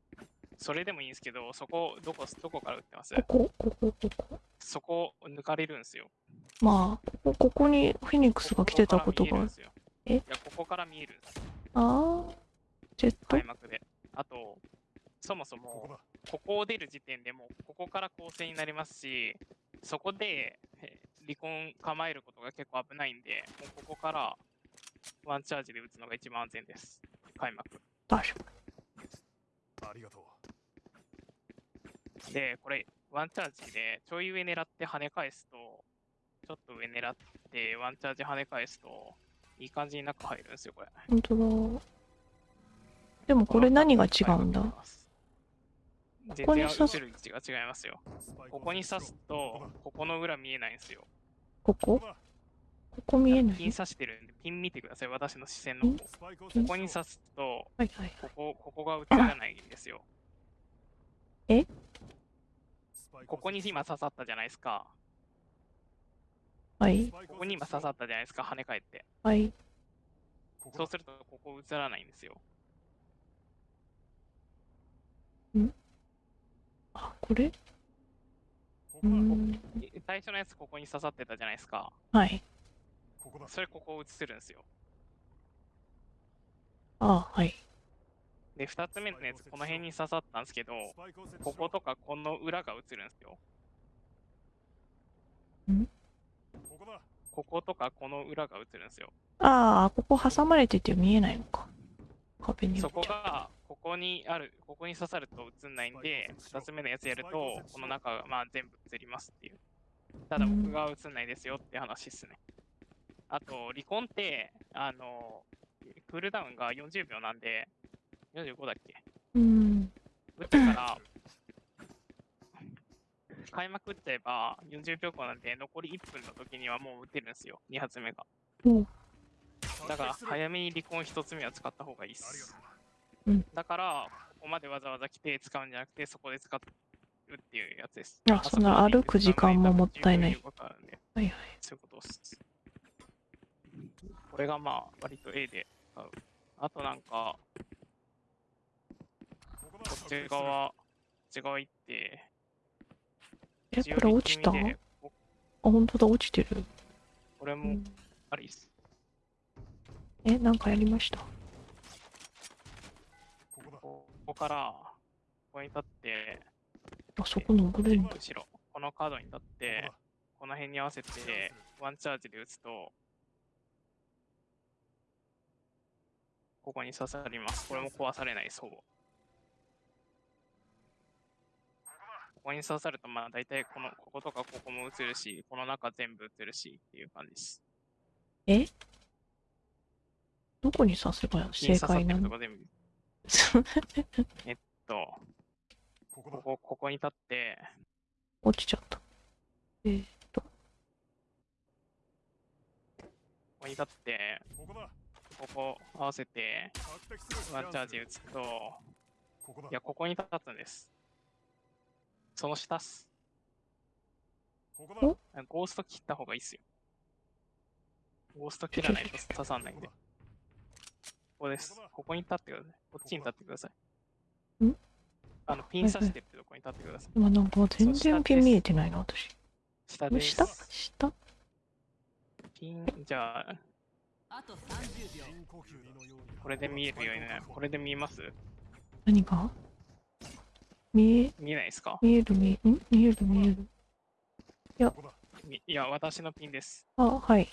Speaker 1: それでもいいんですけど、そこ、どこ、どこから撃ってます？
Speaker 2: ここ、ここ、ここ？
Speaker 1: そこ抜かれるんですよ。
Speaker 2: まあ、ここ、ここにフェニックスが来てたことが。ある。え
Speaker 1: え？いや、ここから見えるんです。
Speaker 2: ああ、ジェット？
Speaker 1: 開幕で。あと、そもそ
Speaker 4: ここ
Speaker 1: も、
Speaker 4: だ
Speaker 1: ここを出る時点でもう、ここから構成になりますし、そこで、え離婚構えることが結構危ないんで、もうここからワンチャージで打つのが一番安全です。開幕。
Speaker 4: ありがとう
Speaker 1: で、これ、ワンチャージでちょい上狙って跳ね返すと、ちょっと上狙ってワンチャージ跳ね返すと、いい感じに中入るんですよ、これ。
Speaker 2: 本当だ。でもこれ何が違うんだ？
Speaker 1: 全
Speaker 2: ここに刺す
Speaker 1: 然映る位置が違いますよ。ここに刺すと、ここの裏見えないんですよ。
Speaker 2: ここ？ここ見えない？
Speaker 1: ピン刺してるんで、ピン見てください、私の視線の方。ここに刺すと、
Speaker 2: はいはい。
Speaker 1: ここ、ここが映らないんですよ。ここに今刺さったじゃないですか。
Speaker 2: はい。
Speaker 1: ここに今刺さったじゃないですか、跳ね返って。
Speaker 2: はい。
Speaker 1: そうすると、ここ映らないんですよ。
Speaker 2: あ、これ？う
Speaker 4: ここ
Speaker 1: 最初のやつここに刺さってたじゃないですか。
Speaker 2: はい。
Speaker 4: ここだ
Speaker 1: それここ映るんですよ。
Speaker 2: あはい。
Speaker 1: で、二つ目のやつこの辺に刺さったんですけど、こことかこの裏が映るんですよ。
Speaker 4: ここだ
Speaker 1: こことかこの裏が映るんですよ。
Speaker 2: ああ、ここ挟まれてて見えないのか。壁によ
Speaker 1: そ。こが、ここにある、ここに刺さると映んないんで、二つ目のやつやると、この中がまあ全部映りますっていう。ただ僕が映んないですよって話っすね。あと、離婚って、あの、クールダウンが40秒なんで、45だっけ？
Speaker 2: うん。
Speaker 1: 打ってから、開幕打っちゃえば40秒後なんで、残り1分の時にはもう打てるんですよ、2発目が。
Speaker 2: お
Speaker 1: だから、
Speaker 4: 早
Speaker 1: 早めに離婚1つ目は使った方がいいっす
Speaker 4: と。う
Speaker 1: だから、ここまでわざわざ来て使うんじゃなくて、そこで使うっていうやつです。
Speaker 2: あそんな歩く時間ももったいないはいはい。
Speaker 1: そういうことっす。これがまあ、割と A で使う。あとなんか、
Speaker 4: こ
Speaker 1: っち側、こっち側行って、
Speaker 2: え、これ落ちた？あ、本当だ、落ちてる。
Speaker 1: これも
Speaker 2: うん
Speaker 1: ありっす。
Speaker 2: え、なんかやりました？
Speaker 4: ここだ
Speaker 1: ここから、ここに立って、
Speaker 2: あそこ登れるの
Speaker 1: 後ろ、このカードに立って、この辺に合わせて、ワンチャージで打つと、ここに刺さります。これも壊されないです、ほぼ。ここに刺さると、まあ大体この、こことかここも映るし、この中全部映るしっていう感じです。
Speaker 2: え？どこに刺せば正解なの。
Speaker 1: えっと、
Speaker 4: ここだ
Speaker 1: ここ、ここに立って、
Speaker 2: 落ちちゃった。え
Speaker 1: ここに立って、
Speaker 4: ここだ
Speaker 1: ここ合わせて、ワンチャージ打つと、
Speaker 4: ここだ
Speaker 1: いや、ここに立つんです。その下っす。
Speaker 4: ここだ
Speaker 2: お
Speaker 1: ゴースト切った方がいいっすよ。ゴースト切らないと刺さんないんで。ここです。ここに立ってください。こっちに立ってください。
Speaker 2: ん？
Speaker 1: あの、ピン刺してるってとこに立ってください。
Speaker 2: 今なんか全然ピン見えてないな、私。
Speaker 1: 下です。
Speaker 2: 下下？
Speaker 1: ピン、じゃあ、
Speaker 3: あと30秒
Speaker 1: これで見えるようにね。これで見えます？
Speaker 2: 何が見え、
Speaker 1: 見えないですか？
Speaker 2: 見える見え、ん？見える見える。
Speaker 4: ここだ
Speaker 1: みいや、私のピンです。
Speaker 2: あ、はい。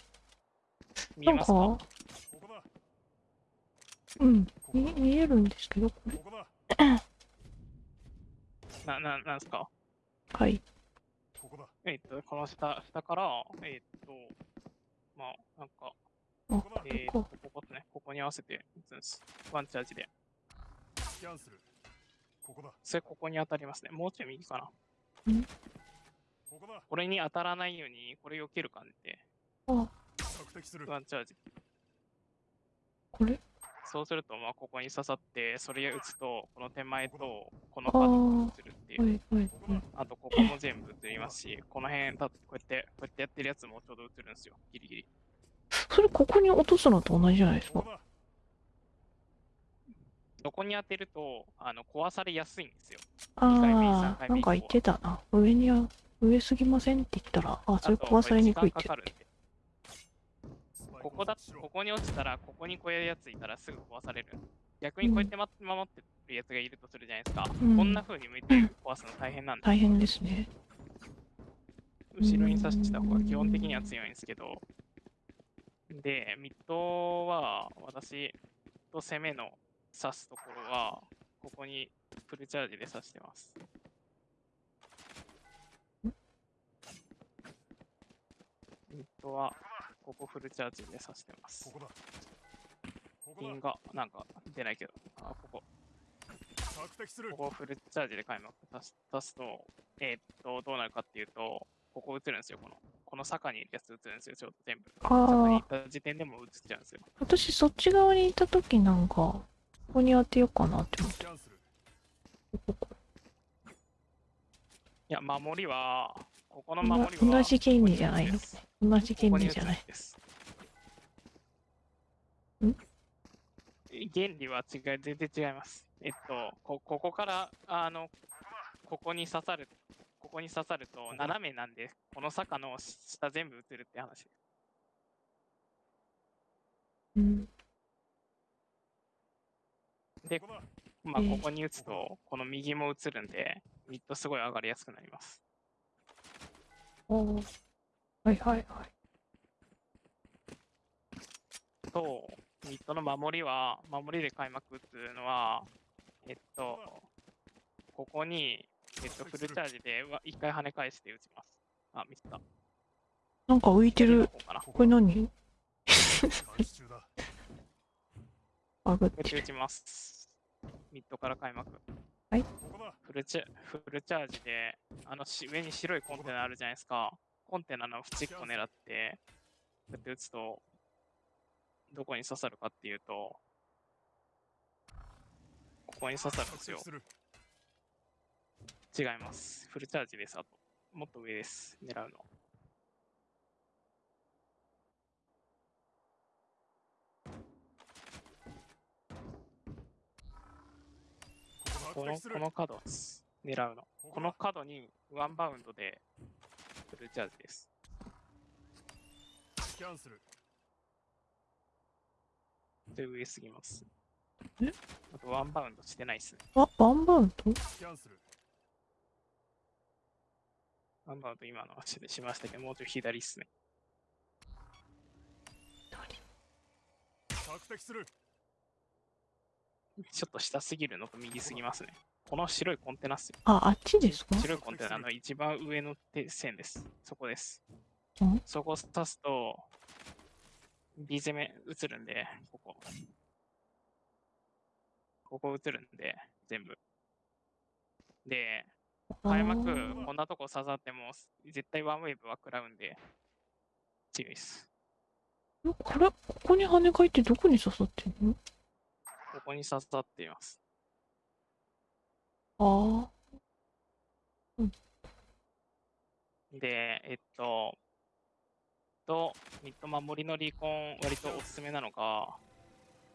Speaker 1: 見えますか
Speaker 2: うん、見見えるんですけど、これ。
Speaker 1: な、な、なんすか？
Speaker 2: はい。
Speaker 4: ここだ
Speaker 1: えっと、この下、下から、えっと、まあ、なんか、えー、
Speaker 2: こと
Speaker 1: ここですね。ここに合わせて打つんです。ワンチャージで。
Speaker 4: スキャンするここだ
Speaker 1: それここに当たりますね。もうちょい右かな。
Speaker 4: ここだ
Speaker 1: これに当たらないように、これ避ける感じで、
Speaker 2: あ、
Speaker 4: 確敵する
Speaker 1: ワンチャージ。
Speaker 2: これ？
Speaker 1: そうすると、まあ、ここに刺さって、それ打つと、この手前と、この
Speaker 2: あ
Speaker 1: カード
Speaker 2: ー
Speaker 1: が映るってい。
Speaker 2: はいうはい
Speaker 4: ここだ
Speaker 1: あと、ここも全部映りますし、この辺、だってこうやって、こうやってやってるやつもちょうど映るんですよ。ギリギリ。
Speaker 2: それここに落とすのと同じじゃないですか？
Speaker 4: ここ
Speaker 1: に当てると、あの、壊されやすいんですよ。
Speaker 2: ああなんか言ってたな。上には、上すぎませんって言ったら、あ、それ壊されにくいって
Speaker 1: これ時間か。かるんで。ここだ、ここに落ちたら、ここにこういうやついたらすぐ壊される。逆にこうやってま守ってるやつがいるとするじゃないですか。
Speaker 2: うん
Speaker 1: こんな風に向いて壊すの大変なんで、
Speaker 2: 大変ですね。
Speaker 1: 後ろに刺した方が基本的には強いんですけど、で、ミッドは私と攻めの刺すところは、ここにフルチャージで刺してます。ミッドは、ここフルチャージで刺してます
Speaker 4: こ。こだここだ
Speaker 1: がなんか出ないけど、あ、ここ。ここをフルチャージで開幕足す足すと、えーっと、どうなるかっていうと、ここ映るんですよ、この。この坂にいるやつ映るんですよ、ちょうど全部。
Speaker 2: あ
Speaker 1: 坂に
Speaker 2: あ
Speaker 1: 行った時点でもう映っちゃうんですよ。
Speaker 2: 私そっち側にいた時なんかここに当てようかなって思って
Speaker 4: キャンセル
Speaker 2: ここ
Speaker 1: いや、守りは、ここの守りは、
Speaker 2: 同じ原理じゃないの
Speaker 1: ここに打つんです
Speaker 2: 同じ原
Speaker 1: ここに打つ
Speaker 2: 理じゃない
Speaker 1: んです。
Speaker 2: ん
Speaker 1: 原理は違い、全然違います。えっと、こここから、あの、ここに刺さる、ここに刺さると斜めなんで、この坂の下全部映るって話です。
Speaker 2: うん
Speaker 1: でまあ、ここに打つと、この右も映るんで、ミッドすごい上がりやすくなります。
Speaker 2: おーはいはいはい
Speaker 1: と、ミッドの守りは、守りで開幕打つのは、えっと、ここに、えっと、フルチャージでわ一回跳ね返して打ちます。あ、ミスった。
Speaker 2: なんか浮いてる
Speaker 1: こ
Speaker 2: これ何？あぐっ
Speaker 1: て打ちます。ミッドから開幕。
Speaker 4: ここだ
Speaker 1: フルチャルチャージで、あのし上に白いコンテナあるじゃないですか。コンテナの縁っこ狙って、こうやって打つと、どこに刺さるかっていうと、ここに刺さるんですよ。違います。フルチャージです。あと、もっと上です。狙うの。この
Speaker 4: こ
Speaker 1: の角。狙うの。この角にワンバウンドでフルチャージです。
Speaker 4: キャンセル
Speaker 1: で、上すぎます。
Speaker 2: え？
Speaker 1: あとワンバウンドしてないっすね。
Speaker 2: あワンバウンド？
Speaker 4: キャンセル
Speaker 1: ワンバウンド今の足でしましたけど、もうちょい左っすね。
Speaker 4: 索敵する
Speaker 1: ちょっと下すぎるの？と右すぎますね。この白いコンテナっすよ。
Speaker 2: ああっちですか？
Speaker 1: 白いコンテナの一番上の手線です。そこです
Speaker 2: ん？
Speaker 1: そこを刺すと、B 攻め映るんで、ここ。ここ映るんで、全部。で、開幕
Speaker 2: あー、
Speaker 1: こんなとこ刺さっても、絶対ワンウェーブは食らうんで、強いです。
Speaker 2: これここに跳ね返ってどこに刺さってんの？
Speaker 1: ここに刺さっています。
Speaker 2: あ
Speaker 1: で、えっと、と、ミッド守りのリコン、割とおすすめなのが、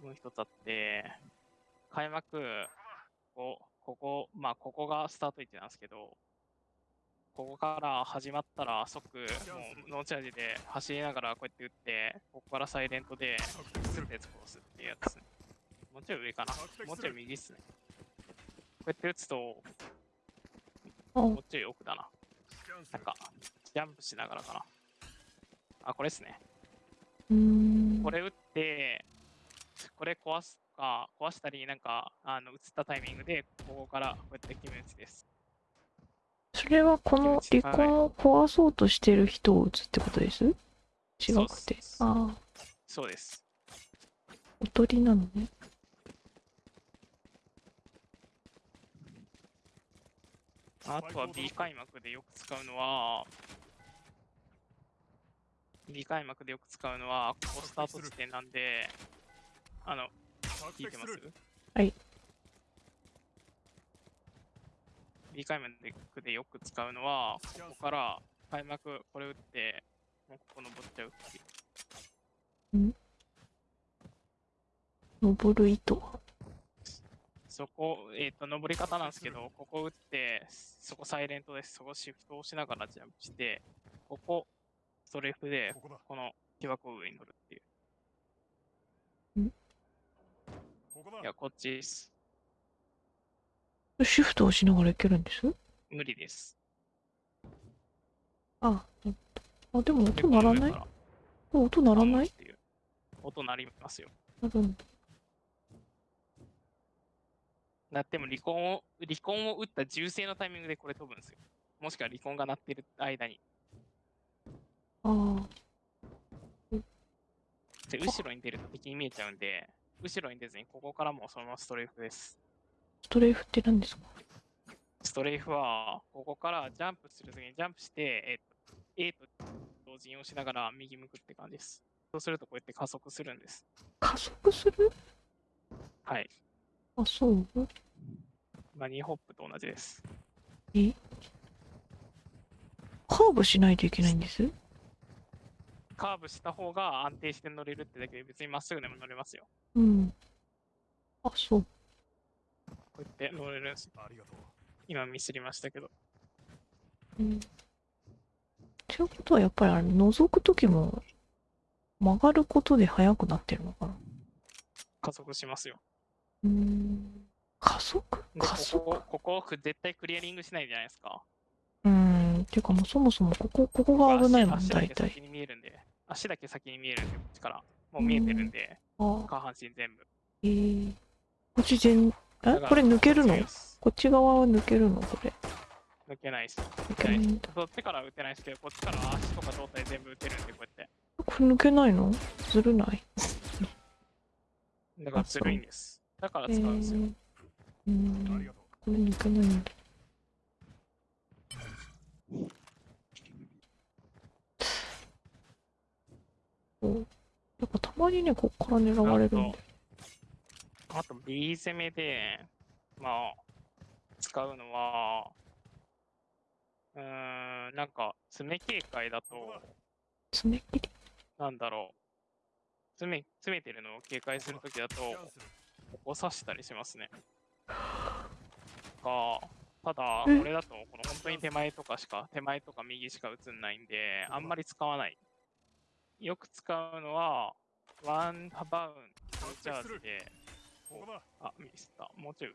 Speaker 1: もう一つあって、開幕、ここ、ここ、まあ、ここがスタート位置なんですけど、ここから始まったら即、もうノーチャージで走りながらこうやって打って、ここからサイレントで、
Speaker 4: する
Speaker 1: すって殺すっていうやつですね。もうちょい上かな。もうちょい右っすね。こうやって打つと、
Speaker 2: あ
Speaker 1: もうちょい奥だな。なんか、ジャンプしながらかな。あ、これですね。
Speaker 2: うーん
Speaker 1: これ打って、これ壊すか、壊したり、なんか、あの、打ったタイミングで、ここからこうやって決め打ちです。
Speaker 2: それはこの離婚を壊そうとしてる人を撃つってことです？違
Speaker 1: そうっ
Speaker 2: くて
Speaker 1: す
Speaker 2: ああ
Speaker 1: そうです。
Speaker 2: おとりなのね
Speaker 1: あとは B 開幕でよく使うのは、B 開幕でよく使うのは、ここスタート地点なんで、あの、
Speaker 4: 索
Speaker 1: 聞いてます？
Speaker 2: はい
Speaker 1: ?B 開幕でよく使うのは、ここから開幕これ打って、もうここ登っちゃうっていう。
Speaker 2: 登る糸は？
Speaker 1: そこ、えっ、と、登り方なんですけど、ここ打って、そこサイレントです。そこシフトをしながらジャンプして、ここ、ストレーフで、
Speaker 4: こ
Speaker 1: の木箱を上に乗るっていう。
Speaker 4: ここだ
Speaker 1: いや、こっちです。
Speaker 2: シフトをしながらいけるんです？
Speaker 1: 無理です。
Speaker 2: あ、あ、でも音鳴らない？音鳴らない？
Speaker 1: あっていう音鳴りますよ。
Speaker 2: なるんだ。
Speaker 1: だっても離婚を、離婚を打った銃声のタイミングでこれ飛ぶんですよ。もしくは離婚が鳴ってる間に。
Speaker 2: ああ、
Speaker 1: で後ろに出ると敵に見えちゃうんで、後ろに出ずにここからもうそのままストレーフです。
Speaker 2: ストレーフって何ですか？
Speaker 1: ストレーフは、ここからジャンプするときにジャンプして、えっと、A と同時に押しながら右向くって感じです。そうするとこうやって加速するんです。
Speaker 2: 加速する？
Speaker 1: はい。
Speaker 2: あ、そう
Speaker 1: バニーホップと同じです。
Speaker 2: え？カーブしないといけないんです？
Speaker 1: カーブした方が安定して乗れるってだけで別にまっすぐでも乗れますよ。
Speaker 2: うん。あ、そう。
Speaker 1: こうやって乗れるんです。
Speaker 4: ありがとう
Speaker 1: 今ミスりましたけど。
Speaker 2: うん。ってことはやっぱりあれ、覗くときも曲がることで速くなってるのかな？
Speaker 1: 加速しますよ。
Speaker 2: うーん。加速？
Speaker 1: で
Speaker 2: 加速？
Speaker 1: ここ、ここ絶対クリアリングしないじゃないですか。
Speaker 2: うーん。ていうかもうそもそもここ、ここが危ないもん、
Speaker 1: 足足だ
Speaker 2: 大体
Speaker 1: け先。に見えるんで。足だけ先に見えるんで、こっちから。もう見えてるんで、
Speaker 2: あ
Speaker 1: 下半身全部。
Speaker 2: えー。こっち全、え？これ抜けるの？こっち側は抜けるの？これ。
Speaker 1: 抜けないです。
Speaker 2: 抜けないんだ。
Speaker 1: そっちからは打てないですけど、こっちからは足とか胴体全部打てるんで、こうやって。
Speaker 2: これ抜けないの？ずるない？
Speaker 1: だからずるいんです。だから使うんですよ。
Speaker 2: えーうーん。
Speaker 4: ありがとう
Speaker 2: これ抜けないん。だ。おやっぱたまにね、こっから狙われるん。で。
Speaker 1: あと B 攻めで、まあ、使うのは、うーん、なん。か、爪警戒だと、
Speaker 2: 爪切り
Speaker 1: なん。だろう。詰め、詰めてるのを警戒するときだと、ここ刺したりしますね。が、ただ、
Speaker 2: え？
Speaker 1: これだと、この本当に手前とかしか、手前とか右しか映んないんで、あんまり使わない。よく使うのは、ワンバウンドチャージで、
Speaker 4: ここだ
Speaker 1: あ、ミスった。もうちょい上。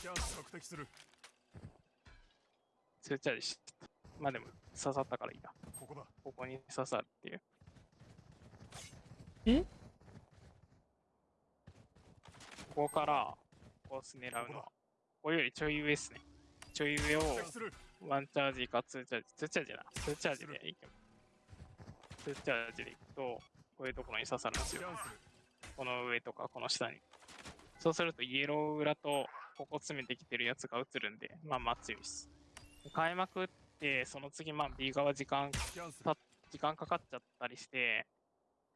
Speaker 4: キャンセル敵する
Speaker 1: ツーチャージしまあでも、刺さったからいいや。
Speaker 4: ここだ
Speaker 1: ここに刺さるっていう。
Speaker 2: え？
Speaker 1: ここから、こう狙うのは、ここよりちょい上ですね。ちょい上を、ワンチャージかツーチャージ、ツーチャージだな。ツーチャージでいけツーチャージでいくと、こういうところに刺さるんですよ。この上とかこの下に。そうするとイエロー裏とここ詰めてきてるやつが映るんで、まあまあ強いです。変えまくって、その次まあ B 側時間、時間かかっちゃったりして、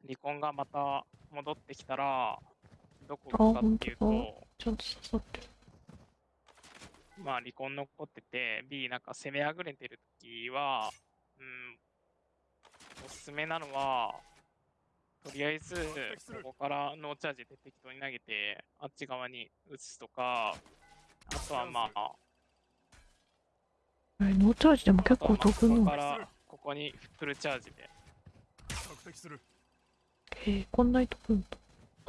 Speaker 1: 離婚がまた戻ってきたら、どこ行くかっていうと、
Speaker 2: ちゃんと刺さってる。
Speaker 1: まあ離婚残ってて、B なんか攻めあぐれてる時は、うん、おすすめなのは、とりあえず、ここからノーチャージで適当に投げて、あっち側に打つとか、あとはまあ、
Speaker 2: えノーチャージでも結構飛ぶの
Speaker 1: ここからここにフルチャージで、
Speaker 4: 索敵する
Speaker 2: へえ、こんなに飛ぶん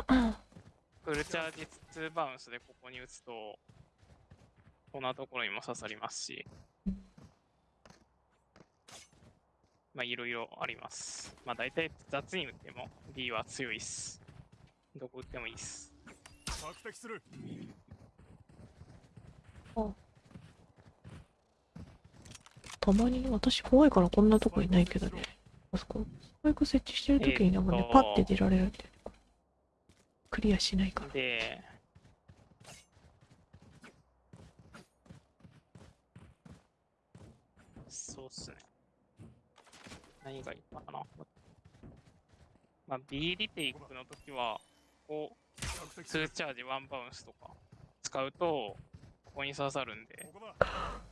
Speaker 2: だ。
Speaker 1: フルチャージ2バウンスでここに打つと、こんなところにも刺さりますし
Speaker 2: うん、
Speaker 1: まあいろいろあります。まあ大体雑に打っても B は強いっす。どこ打ってもいいっす。
Speaker 4: 索敵する
Speaker 2: たまに私怖いからこんなとこいないけどね。あそこ、スパイク設置してるときになんかね
Speaker 1: えー、と
Speaker 2: パッて出られるんだよね。クリアしないから。
Speaker 1: で、そうっすね。何がいいかな。まあ、B リテイクの時は、こう、2
Speaker 4: 索敵する
Speaker 1: チャージ1バウンスとか使うと、ここに刺さるんで、
Speaker 4: ここだ
Speaker 2: あ、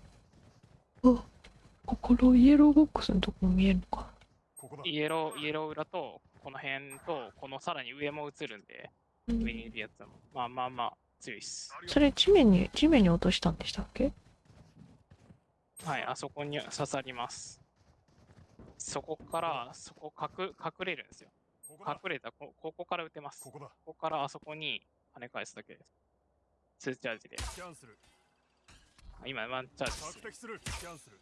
Speaker 2: ここのイエローボックスのとこも見えるのか。
Speaker 4: ここだ
Speaker 1: イエロー、イエロー裏と、この辺と、このさらに上も映るんで、
Speaker 2: うん
Speaker 1: 上にいるやつも、まあまあまあ、強いっす。
Speaker 2: それ地面に、地面に落としたんでしたっけ？
Speaker 1: はい、あそこに刺さります。そこから、そこ隠隠れるんですよ。隠れたこ、ここから撃てます。こ
Speaker 4: ここだ
Speaker 1: こからあそこに跳ね返すだけです。2チャージで。
Speaker 4: キャンセル
Speaker 1: あ今、ワンチャージです
Speaker 4: 索。敵するキャンセル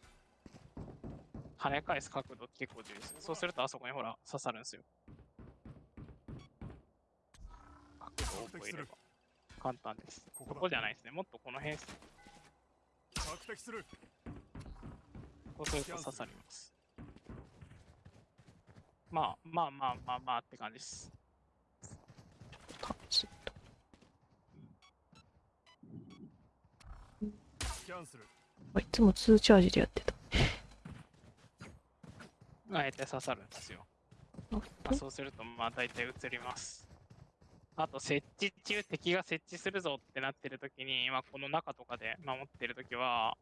Speaker 1: 跳ね返す角度結構重要です。そうするとあそこにほら刺さるんですよ。角度を覚えれば簡単です。
Speaker 4: ここだ
Speaker 1: ここじゃないですね。もっとこの辺です。
Speaker 4: 索敵する
Speaker 1: こうすると刺さります。まあまあまあまあまあって感じです。
Speaker 2: 試すと
Speaker 4: キャンセル
Speaker 2: あいつも2チャージでやってた。
Speaker 1: あえて刺さるんですよ。
Speaker 2: あ、
Speaker 1: そうすると、まあ大体映ります。あと、設置中、敵が設置するぞってなってる時に、まあ、この中とかで守ってる時は、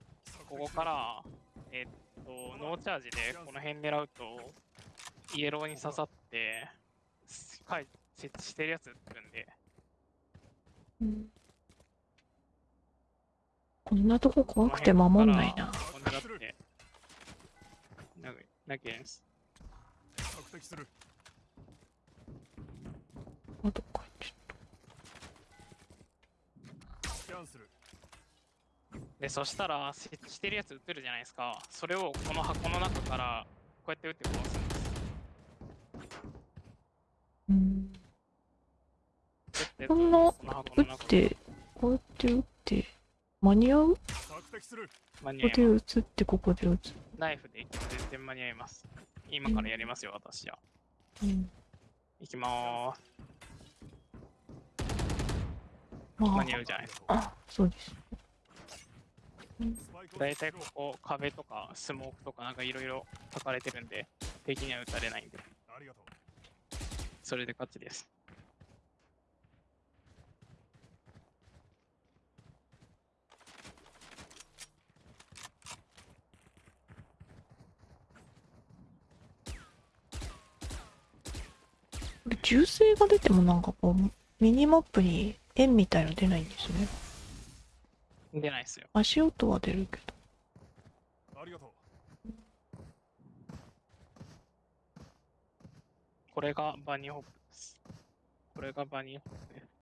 Speaker 1: ここから、えっと、ノーチャージでこの辺狙うと、イエローに刺さって、すはい、設置してるやつ撃るんで、
Speaker 2: うん。こんなとこ怖くて守んないな。
Speaker 1: ここ狙って、ななきです？
Speaker 4: 索敵する。
Speaker 2: あ、どっか行っちゃっ
Speaker 4: キャンセル
Speaker 1: で、そしたら、設置してるやつ撃てるじゃないですか。それをこの箱の中から、こうやって撃って殺すんです。
Speaker 2: こんな
Speaker 1: この箱
Speaker 2: 撃
Speaker 1: の中
Speaker 2: って、こうやって撃って、間に合う？
Speaker 1: 間に
Speaker 2: こで
Speaker 1: 合います
Speaker 2: 撃つってここで撃つ。
Speaker 1: ナイフで全然間に合います。今からやりますよ、私は。
Speaker 2: うん。
Speaker 1: いきまーす。
Speaker 2: まあ
Speaker 1: 間に合うじゃないですか。
Speaker 2: あ、そうです。
Speaker 4: スパイクを
Speaker 1: だいたいここ、壁とかスモークとかなんかいろいろ書かれてるんで、敵には撃たれないんで、
Speaker 4: ありがとう
Speaker 1: それで勝ちです。
Speaker 2: これ銃声が出てもなんかこう、ミニマップに円みたいの出ないんですね。
Speaker 1: 出ないですよ。
Speaker 2: 足音は出るけど。
Speaker 4: ありがとう
Speaker 1: これがバニーホップです。これがバニーホップです。